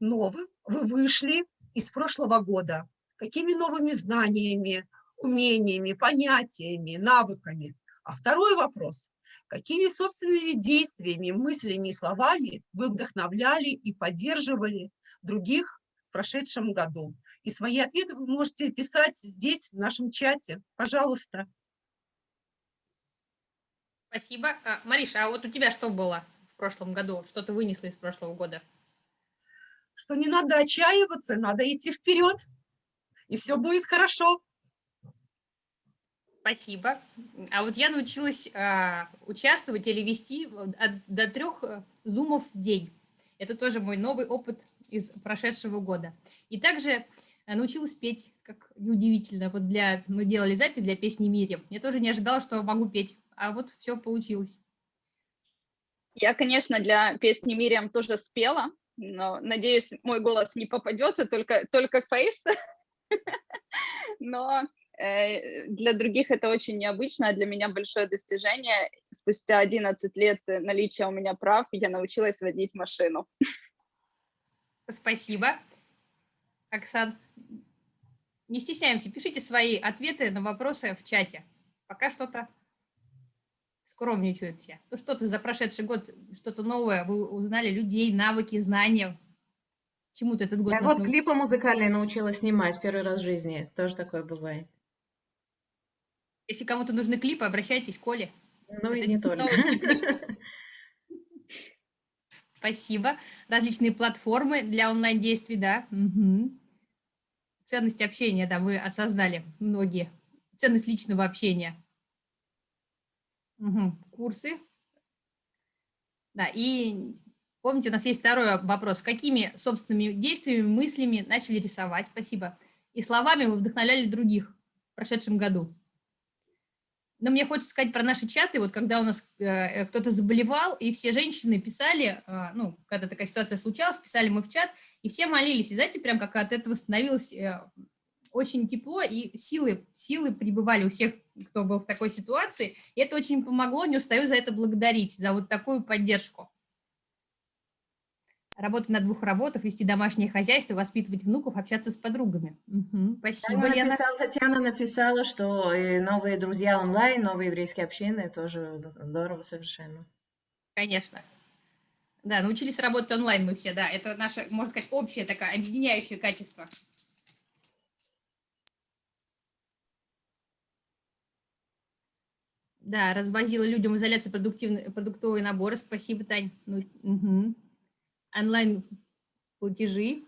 новым вы вышли из прошлого года? Какими новыми знаниями, умениями, понятиями, навыками? А второй вопрос. Какими собственными действиями, мыслями и словами вы вдохновляли и поддерживали других в прошедшем году? И свои ответы вы можете писать здесь, в нашем чате. Пожалуйста. Спасибо. А, Мариша, а вот у тебя что было в прошлом году? Что ты вынесла из прошлого года? Что не надо отчаиваться, надо идти вперед, и все будет хорошо. Спасибо. А вот я научилась э, участвовать или вести от, до трех э, зумов в день. Это тоже мой новый опыт из прошедшего года. И также э, научилась петь, как неудивительно. Вот для, мы делали запись для песни «Мире». Я тоже не ожидала, что могу петь, а вот все получилось. Я, конечно, для песни «Мириам» тоже спела, но, надеюсь, мой голос не попадется, только, только фейс. Но э, для других это очень необычно, а для меня большое достижение. Спустя 11 лет наличия у меня прав я научилась водить машину. Спасибо. Оксан, не стесняемся, пишите свои ответы на вопросы в чате. Пока что-то скромничают все. Ну что-то за прошедший год, что-то новое, вы узнали людей, навыки, знания. Чему-то этот год Я вот научил. клипы музыкальные научилась снимать первый раз в жизни. Тоже такое бывает. Если кому-то нужны клипы, обращайтесь к Коле. Ну и не только. Спасибо. Различные платформы для онлайн-действий, да. Угу. Ценность общения, да, вы осознали многие. Ценность личного общения. Курсы. Да, и помните, у нас есть второй вопрос. Какими собственными действиями, мыслями начали рисовать? Спасибо. И словами вы вдохновляли других в прошедшем году? Но мне хочется сказать про наши чаты, вот когда у нас э, э кто-то заболевал, и все женщины писали, э, ну, когда такая ситуация случалась, писали мы в чат, и все молились, и знаете, прям как от этого становилось э, очень тепло, и силы, силы пребывали у всех, кто был в такой ситуации. И это очень помогло, не устаю за это благодарить, за вот такую поддержку. Работать на двух работах, вести домашнее хозяйство, воспитывать внуков, общаться с подругами. Угу, спасибо, Татьяна Лена. Написала, Татьяна написала, что новые друзья онлайн, новые еврейские общины, тоже здорово совершенно. Конечно. Да, научились работать онлайн мы все, да. Это наше, можно сказать, общее такое объединяющее качество. Да, развозила людям в изоляции продуктовые наборы. Спасибо, Тань. Ну, угу. Онлайн-платежи.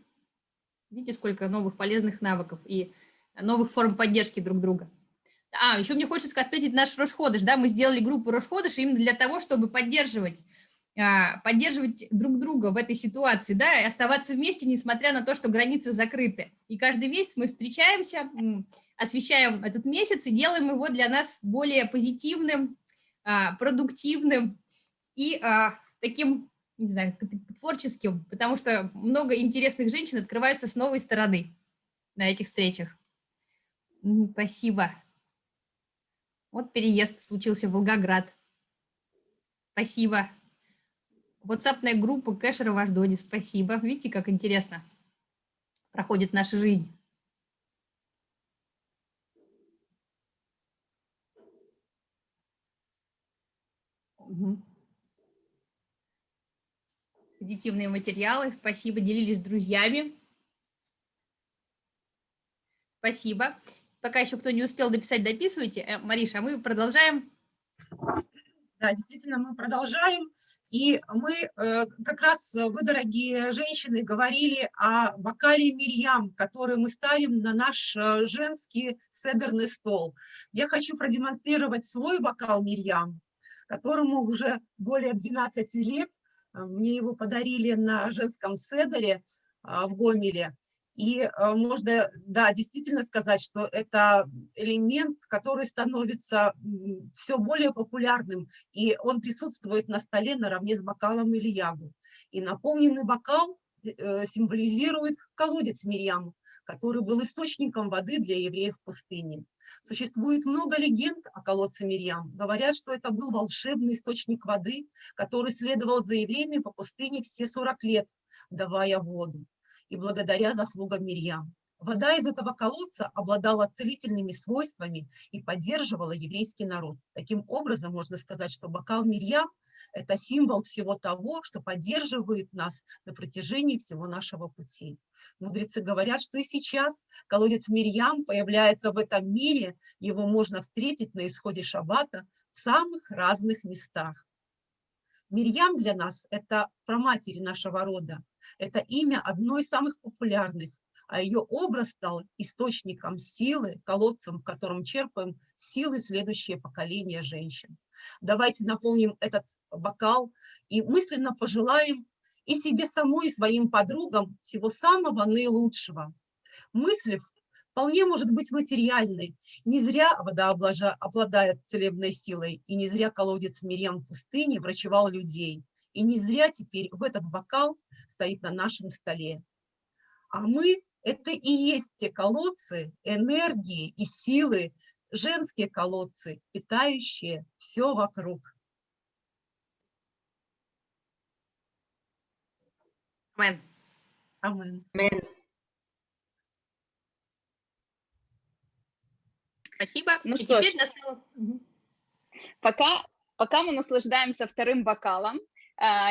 Видите, сколько новых полезных навыков и новых форм поддержки друг друга. А, еще мне хочется отметить наш Рошходыш. Да, мы сделали группу Рошходыш именно для того, чтобы поддерживать а, поддерживать друг друга в этой ситуации, да, и оставаться вместе, несмотря на то, что границы закрыты. И каждый месяц мы встречаемся, освещаем этот месяц и делаем его для нас более позитивным, а, продуктивным и а, таким, не знаю, творческим, потому что много интересных женщин открываются с новой стороны на этих встречах. Спасибо. Вот переезд случился в Волгоград. Спасибо. WhatsApp группа Кэшера в Аждоне. Спасибо. Видите, как интересно проходит наша жизнь. Угу. Позитивные материалы. Спасибо. Делились с друзьями. Спасибо. Пока еще кто не успел дописать, дописывайте. Э, Мариша, а мы продолжаем. Да, действительно, мы продолжаем. И мы э, как раз, э, вы, дорогие женщины, говорили о бокале Мирьям, который мы ставим на наш женский седерный стол. Я хочу продемонстрировать свой бокал Мирьям, которому уже более 12 лет. Мне его подарили на женском седере в Гомеле. И э, можно, да, действительно сказать, что это элемент, который становится все более популярным, и он присутствует на столе наравне с бокалом или ягу. И наполненный бокал э, символизирует колодец Мирьям, который был источником воды для евреев в пустыне. Существует много легенд о колодце Мирьям. Говорят, что это был волшебный источник воды, который следовал за евреями по пустыне все 40 лет, давая воду и благодаря заслугам Мирьям. Вода из этого колодца обладала целительными свойствами и поддерживала еврейский народ. Таким образом, можно сказать, что бокал Мирьям – это символ всего того, что поддерживает нас на протяжении всего нашего пути. Мудрецы говорят, что и сейчас колодец Мирьям появляется в этом мире, его можно встретить на исходе шаббата в самых разных местах. Мирьям для нас – это проматери нашего рода, это имя одно из самых популярных, а ее образ стал источником силы, колодцем, в котором черпаем силы следующее поколение женщин. Давайте наполним этот бокал и мысленно пожелаем и себе самой, и своим подругам всего самого наилучшего. Мысль вполне может быть материальной. Не зря вода обладает целебной силой, и не зря колодец Мирьям в пустыне врачевал людей. И не зря теперь в этот бокал стоит на нашем столе. А мы – это и есть те колодцы энергии и силы, женские колодцы, питающие все вокруг. Амен. Амен. Спасибо. Ну И что теперь ж. настало... Пока, пока мы наслаждаемся вторым бокалом,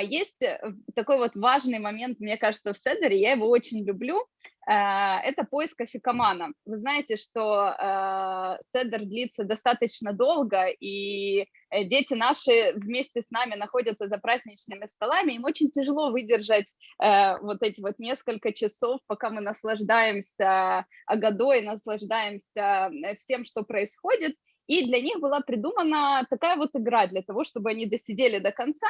есть э, такой вот важный момент, мне кажется, в Седере, я его очень люблю, а, это поиск афикамана. Вы знаете, что а, Седер длится достаточно долго, и э, дети наши вместе с нами находятся за праздничными столами, им очень тяжело выдержать э, вот эти вот несколько часов, пока мы наслаждаемся Агадой, наслаждаемся всем, что происходит, и для них была придумана такая вот игра для того, чтобы они досидели до конца.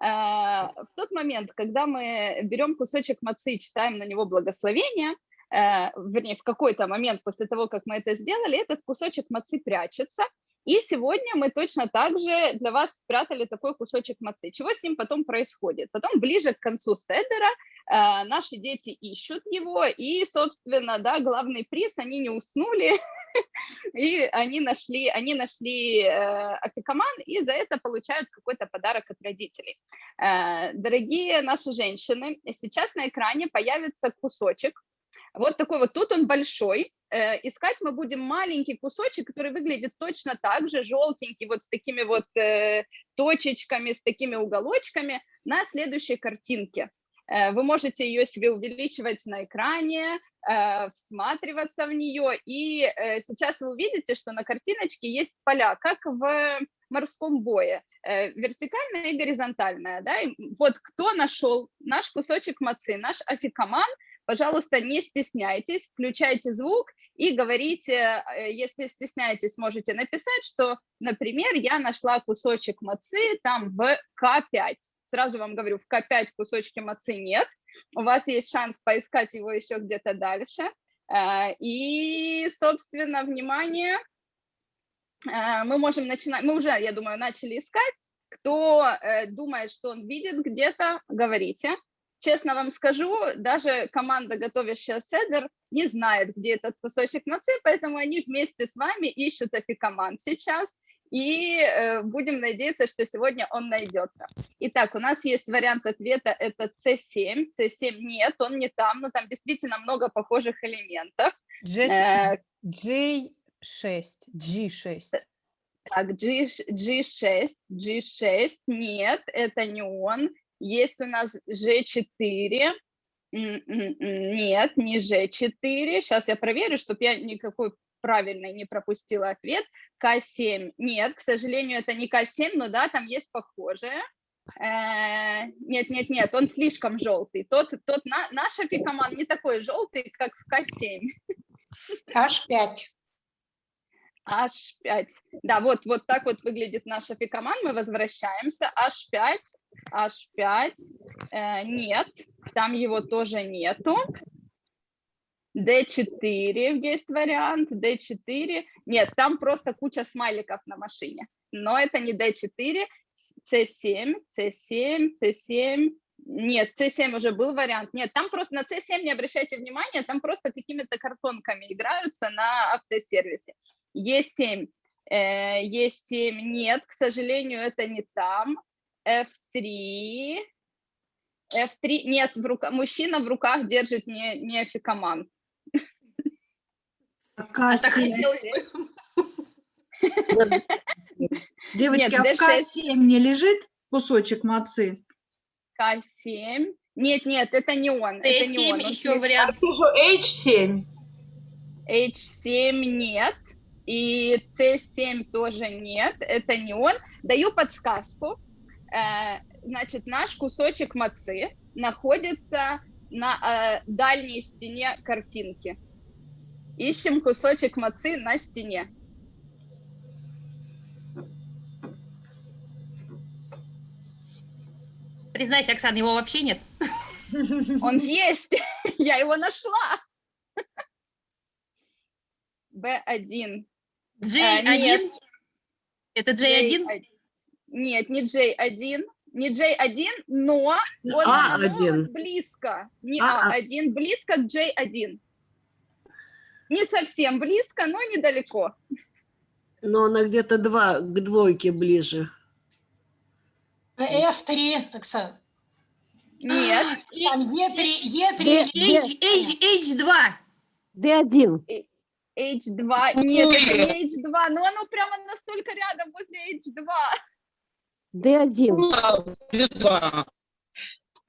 А, в тот момент, когда мы берем кусочек мацы и читаем на него благословение, э, вернее, в какой-то момент после того, как мы это сделали, этот кусочек мацы прячется, и сегодня мы точно так же для вас спрятали такой кусочек мацы. Чего с ним потом происходит? Потом ближе к концу седера э, наши дети ищут его, и, собственно, да, главный приз, они не уснули, и они нашли, они нашли э, афикаман, и за это получают какой-то подарок от родителей. Э, дорогие наши женщины, сейчас на экране появится кусочек, вот такой вот, тут он большой, э, искать мы будем маленький кусочек, который выглядит точно так же, желтенький, вот с такими вот э, точечками, с такими уголочками на следующей картинке. Э, вы можете ее себе увеличивать на экране, всматриваться в нее, и сейчас вы увидите, что на картиночке есть поля, как в морском бое, вертикальная и горизонтальная. Да? И вот кто нашел наш кусочек мацы, наш афикаман, пожалуйста, не стесняйтесь, включайте звук и говорите, э, если стесняетесь, можете написать, что, например, я нашла кусочек мацы там в К5, сразу вам говорю, в К5 кусочки мацы нет, у вас есть шанс поискать его еще где-то дальше. Э, И, собственно, внимание, э, мы можем начинать, мы уже, я думаю, начали искать. Кто думает, что он видит где-то, говорите. Честно вам скажу, даже команда, готовящая седер, не знает, где этот кусочек мацы, поэтому они вместе с вами ищут афикаман сейчас, и э, будем надеяться, что сегодня он найдется. Итак, у нас есть вариант ответа, это C7. C7 нет, он не там, но там действительно много похожих элементов. Э, J6, G6. Так, G, G6, G6, нет, это не он. Есть у нас G4, М, м, м, нет, не G4. Сейчас я проверю, чтобы я никакой правильный не пропустила ответ. К7, нет, к сожалению, это не К7, но да, там есть похожее. Э, Нет, нет, нет, он слишком желтый. Тот, тот на, наш афикаман не такой желтый, как в К7. H5. H5. Да, вот, вот так вот выглядит наш афикаман. Мы возвращаемся. H5, H5. Э, нет, там его тоже нету. D4 есть вариант. D4. Нет, там просто куча смайликов на машине. Но это не D4. C7, C7, C7. Нет, C7 уже был вариант. Нет, там просто на C7 не обращайте внимания, там просто какими-то картонками играются на автосервисе. E7, э, E7 нет, к сожалению, это не там. F3, F3, нет, в рука, мужчина в руках держит не, не. А бы. Девочки, а в D6. К7 не лежит кусочек мацы? К7, нет, нет, это не он. это не он. Т7 он еще вариант. H7. H7 нет, и C7 тоже нет, это не он. Даю подсказку. Э, Значит, наш кусочек мацы находится на э, дальней стене картинки. Ищем кусочек мацы на стене. Признайся, Оксана, его вообще нет. Он есть, я его нашла. B1. J1? нет. Это J1? J1. Нет, не J1, не J1, но он, А1. оно вот близко. Не А, а. А1, близко к J1. Не совсем близко, но недалеко. Но она где-то два, к двойке ближе. F3, Оксана. Нет. Там E3, E3. H, H, H2. D1. H2, нет, это не H2, но оно прямо настолько рядом возле H2. D1.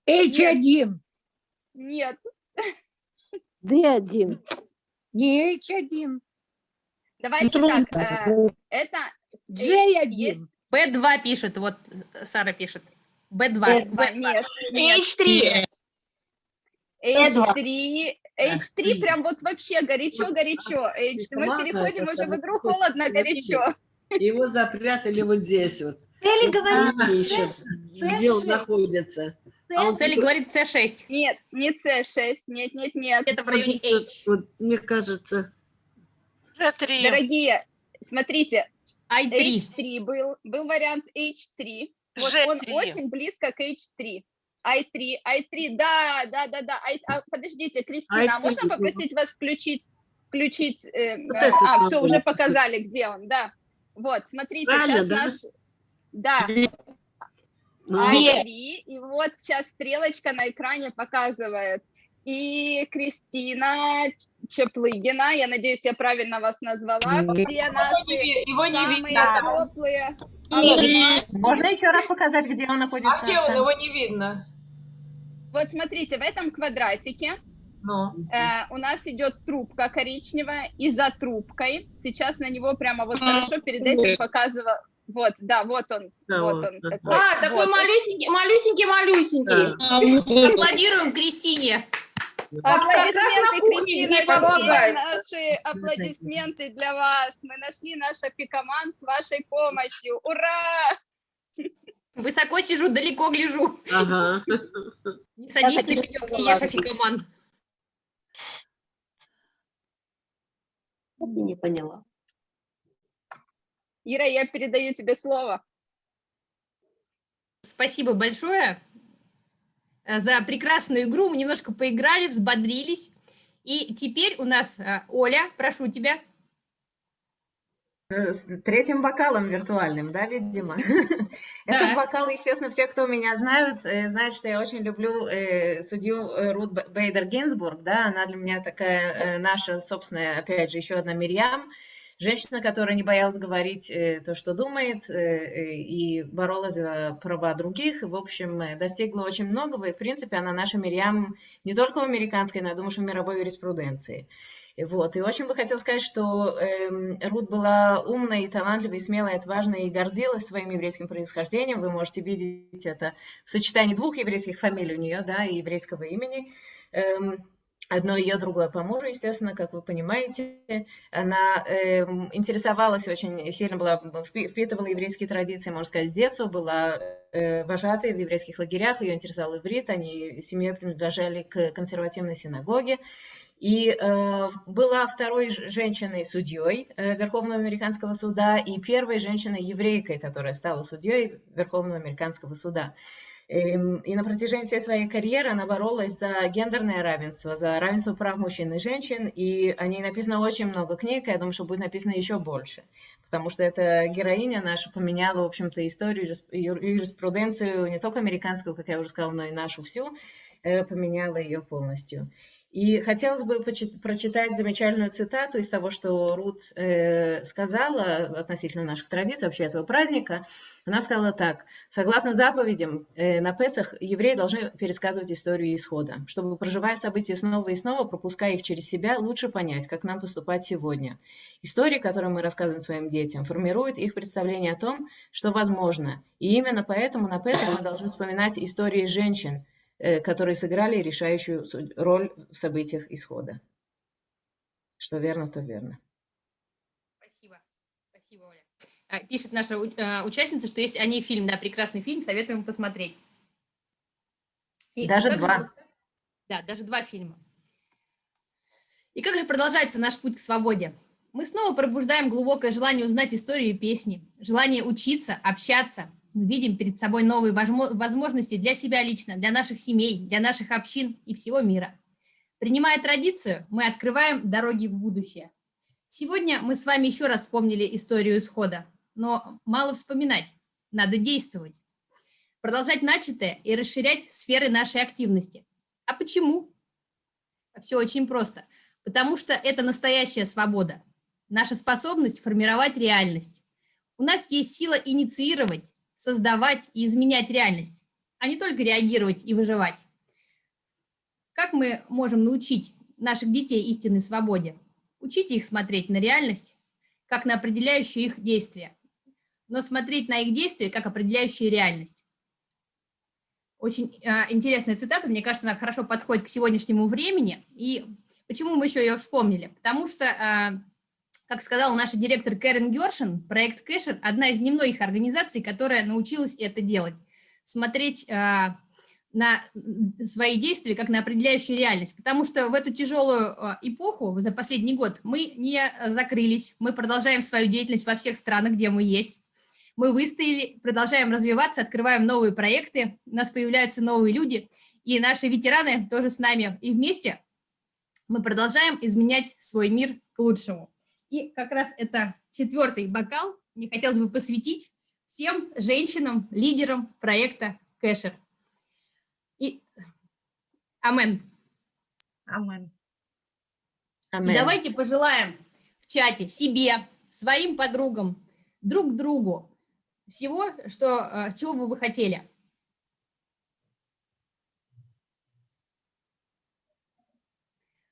H1. Нет, D1. Не H1. давайте так, э, это с- J1. есть B2 пишет, вот Сара пишет. B2. Ба- Нет, нет. H3. H3, H3 прям вот вообще горячо-горячо. H3, мы переходим уже в игру холодно-горячо. Его запрятали вот здесь вот. Цели говорит ищет, C- где он C6. находится. А он Цели говорит C6. Нет, не C6, нет, нет, нет. Это в районе H. Вот, мне кажется, Дорогие, смотрите, I3. H3 был, был вариант H3. Вот он очень близко к H3. I3, I3, да, да, да, да. I- а, подождите, Кристина, а I3 можно был. попросить вас включить, включить, э, Вот э, а, все, уже показали, где он, да. Вот, смотрите, Правильно, сейчас да? наш, да, ну, I3, и вот сейчас стрелочка на экране показывает. И Кристина Чеплыгина, я надеюсь, я правильно вас назвала, все наши Его не самые видно. теплые. Можно еще раз показать, где он находится? А где он? Его не видно. Вот смотрите, в этом квадратике Ну. э, у нас идет трубка коричневая, и за трубкой, сейчас на него прямо вот хорошо перед этим показывала, вот, да, вот он, Да, вот он да. такой. А, такой вот. малюсенький, малюсенький, малюсенький. Аплодируем Кристине. Аплодисменты, Кристина, помогает. наши аплодисменты для вас. Мы нашли наш апикоман с вашей помощью. Ура! Высоко сижу, далеко гляжу. Ага. Не садись на пенек, не ешь афикаман. Я не поняла. Ира, я передаю тебе слово. Спасибо большое за прекрасную игру. Мы немножко поиграли, взбодрились. И теперь у нас э, Оля, прошу тебя. Э, С третьим бокалом виртуальным, да, видимо? Этот бокал, естественно, все, кто меня знают, э, знают, что я очень люблю э, судью э, Рут Бейдер Гинзбург, да, она для меня такая э, наша собственная, опять же, еще одна Мирьям, женщина, которая не боялась говорить э, то, что думает, э, э, и боролась за права других, в общем, э, достигла очень многого, и, в принципе, она наша Мирьям не только в американской, но, я думаю, что в мировой юриспруденции. Вот. И очень бы хотела сказать, что эм, Рут была умной, талантливой, смелой, отважной и гордилась своим еврейским происхождением. Вы можете видеть это в сочетании двух еврейских фамилий у нее, да, и еврейского имени. Эм, Одно ее, другое по естественно, как вы понимаете. Она эм, интересовалась очень сильно, была, впи- впитывала еврейские традиции, можно сказать, с детства, была э, вожатой в еврейских лагерях, ее интересовал иврит, они семьей принадлежали к консервативной синагоге. И э, была второй женщиной-судьей э, Верховного американского суда и первой женщиной-еврейкой, которая стала судьей Верховного американского суда. И на протяжении всей своей карьеры она боролась за гендерное равенство, за равенство прав мужчин и женщин, и о ней написано очень много книг, и я думаю, что будет написано еще больше, потому что эта героиня наша поменяла, в общем-то, историю, юрис- юр- юриспруденцию не только американскую, как я уже сказала, но и нашу всю, э, поменяла ее полностью. И хотелось бы прочитать замечательную цитату из того, что Рут э, сказала относительно наших традиций, вообще этого праздника. Она сказала так. Согласно заповедям, э, на Песах евреи должны пересказывать историю исхода, чтобы, проживая события снова и снова, пропуская их через себя, лучше понять, как нам поступать сегодня. Истории, которые мы рассказываем своим детям, формируют их представление о том, что возможно. И именно поэтому на Песах мы должны вспоминать истории женщин, которые сыграли решающую роль в событиях исхода. Что верно, то верно. Спасибо. Спасибо, Оля. А, Пишет наша а, участница, что есть о ней фильм, да, прекрасный фильм, советуем посмотреть. И Даже же два. прод- Да, даже два фильма. И как же продолжается наш путь к свободе? Мы снова пробуждаем глубокое желание узнать историю и песни, желание учиться, общаться. Мы видим перед собой новые возмо- возможности для себя лично, для наших семей, для наших общин и всего мира. Принимая традицию, мы открываем дороги в будущее. Сегодня мы с вами еще раз вспомнили историю исхода, но мало вспоминать, надо действовать. Продолжать начатое и расширять сферы нашей активности. А почему? Все очень просто. Потому что это настоящая свобода, наша способность формировать реальность. У нас есть сила инициировать, создавать и изменять реальность, а не только реагировать и выживать. Как мы можем научить наших детей истинной свободе? Учите их смотреть на реальность, как на определяющую их действия, но смотреть на их действия, как определяющую реальность. Очень э, интересная цитата, мне кажется, она хорошо подходит к сегодняшнему времени. И почему мы еще ее вспомнили? Потому что, э, как сказал наш директор Кэрен Гершин, проект Кэшер – одна из немногих организаций, которая научилась это делать. Смотреть э, на свои действия как на определяющую реальность. Потому что в эту тяжелую э, эпоху, за последний год, мы не э, закрылись, мы продолжаем свою деятельность во всех странах, где мы есть. Мы выстояли, продолжаем развиваться, открываем новые проекты, у нас появляются новые люди, и наши ветераны тоже с нами. И вместе мы продолжаем изменять свой мир к лучшему. И как раз это четвертый бокал мне хотелось бы посвятить всем женщинам, лидерам проекта Кэшер. И амен. Амен. И давайте пожелаем в чате себе, своим подругам, друг другу всего, что, э, чего бы вы хотели.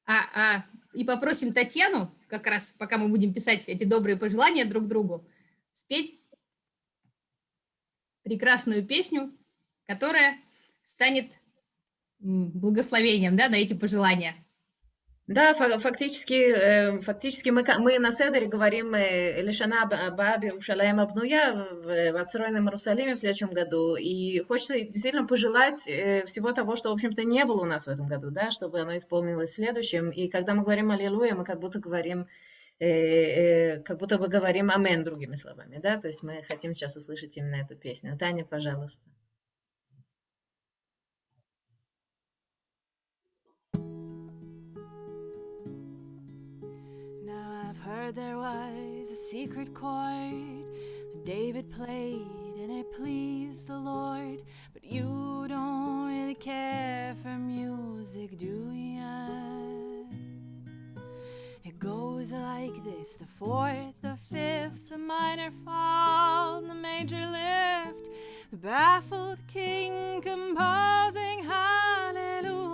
А, а, и попросим Татьяну, как раз пока мы будем писать эти добрые пожелания друг другу, спеть прекрасную песню, которая станет благословением да, на эти пожелания. Да, фа- фактически, э, фактически мы, мы на Седере говорим э, Лешана Ба- Бааби Ушалаем Абнуя в отстроенном Иерусалиме в следующем году. И хочется действительно пожелать э, всего того, что, в общем-то, не было у нас в этом году, да, чтобы оно исполнилось в следующем. И когда мы говорим Аллилуйя, мы как будто говорим, как будто бы говорим Амен другими словами, да, то есть мы хотим сейчас услышать именно эту песню. Таня, пожалуйста. Heard there was a secret chord that David played and it pleased the Lord. But you don't really care for music, do ya? It goes like this the fourth, the fifth, the minor fall, the major lift, the baffled king composing hallelujah.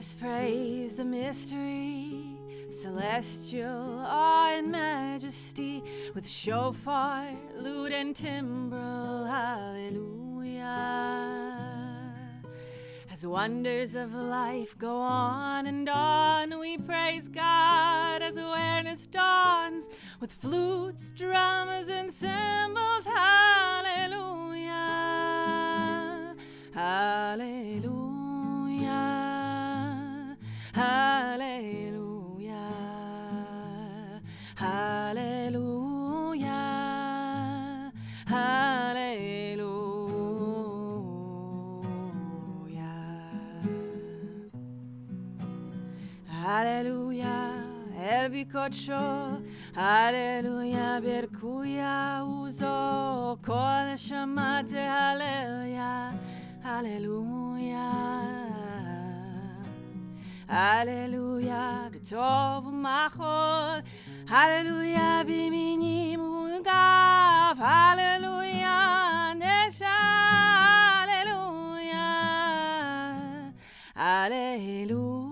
Us praise the mystery, celestial awe and majesty, with shofar, lute, and timbrel. Hallelujah. As wonders of life go on and on, we praise God as awareness dawns with flutes, drums, and cymbals. Hallelujah. Hallelujah. Hallelujah. Hallelujah. Hallelujah. Hallelujah. Elbikocso, Alleluia, Bercuia, Uso, Kol Shamate, Alleluia, Alleluia. Alléluia, בטוב ומחול, Alléluia, במינים וגב, Alléluia, נשע, Alléluia, Alléluia,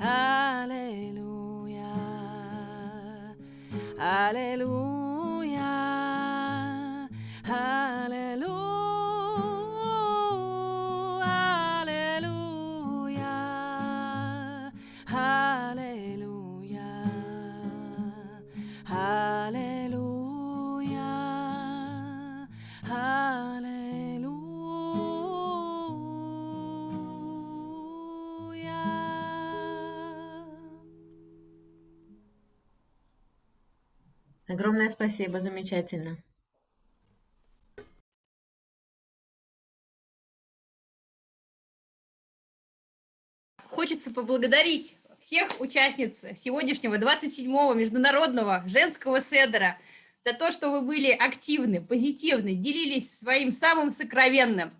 Alléluia, Alléluia. Огромное спасибо, замечательно. Хочется поблагодарить всех участниц сегодняшнего 27-го международного женского седера за то, что вы были активны, позитивны, делились своим самым сокровенным,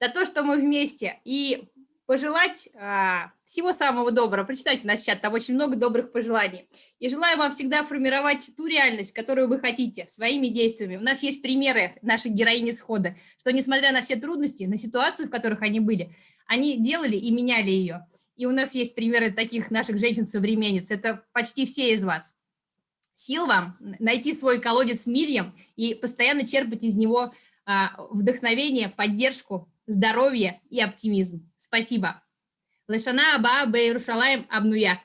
за то, что мы вместе. И пожелать а, всего самого доброго. Прочитайте у нас чат, там очень много добрых пожеланий. И желаю вам всегда формировать ту реальность, которую вы хотите, своими действиями. У нас есть примеры нашей героини схода, что несмотря на все трудности, на ситуацию, в которых они были, они делали и меняли ее. И у нас есть примеры таких наших женщин-современниц. Это почти все из вас. Сил вам найти свой колодец Мирьям и постоянно черпать из него а, вдохновение, поддержку, здоровье и оптимизм. Спасибо. Лешана Аба Бейрушалаем Абнуя.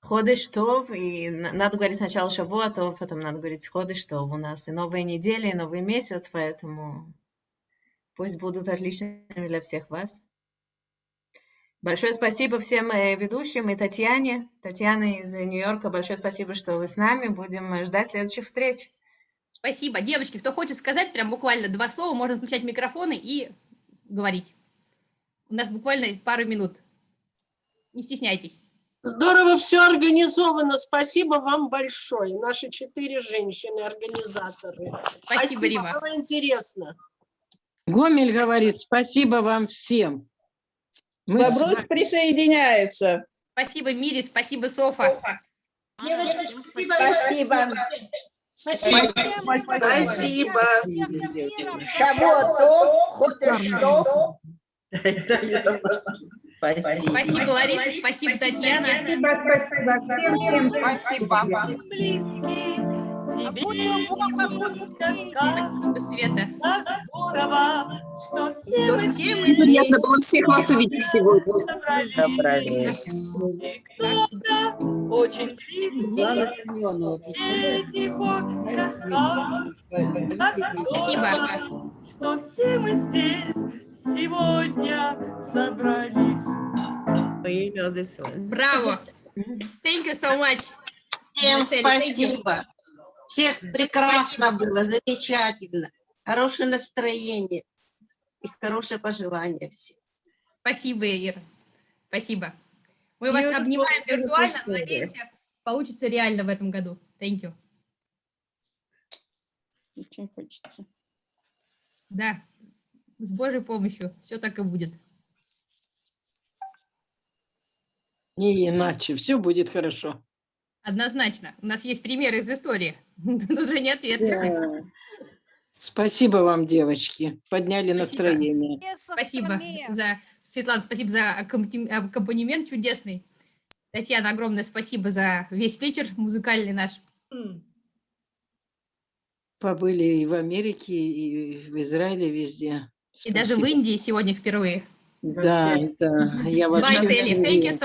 Ходыш Тов, и на- надо говорить сначала Шавуа Тов, потом надо говорить Ходыш Тов. У нас и новые недели, и новый месяц, поэтому пусть будут отличными для всех вас. Большое спасибо всем э, ведущим и Татьяне. Татьяна из Нью-Йорка, большое спасибо, что вы с нами. Будем ждать следующих встреч. Спасибо. Девочки, кто хочет сказать прям буквально два слова, можно включать микрофоны и говорить. У нас буквально пару минут. Не стесняйтесь. Здорово все организовано. Спасибо вам большое. Наши четыре женщины-организаторы. Спасибо, Рима. Было интересно. Гомель говорит, спасибо вам всем. Мы с Вопрос вами- присоединяется. Спасибо, Мире, спасибо, Софа. Девочки, спасибо. Спасибо. Спасибо. Шавуатов, Хотештов. Спасибо, Лариса, спасибо, Татьяна. Спасибо, спасибо. Всем, всем спасибо. Спасибо, Света. что все Что мы все мы Приятно здесь. было всех вас увидеть сегодня. кто-то очень близкий, Спасибо. здорово, что все мы здесь сегодня собрались. Браво. Thank you so much. Всем спасибо. Всех прекрасно было, замечательно. Хорошее настроение и хорошее пожелание всем. Спасибо, Ира. Спасибо. Мы вас Beautiful, обнимаем виртуально, но singer. надеемся, получится реально в этом году. Thank you. Очень хочется. Да, с Божьей помощью все так и будет. Не иначе, все будет хорошо. Однозначно. У нас есть примеры из истории. Тут уже не отвертишься. Спасибо вам, девочки. Подняли Спасибо. настроение. Спасибо за, Светлана, спасибо за аккомпанемент чудесный. Татьяна, огромное спасибо за весь вечер музыкальный наш. Побыли и в Америке, и в Израиле, везде. И даже в Спасибо. Индии сегодня впервые. Да, да. Я вас Bye, Sally. Thank you so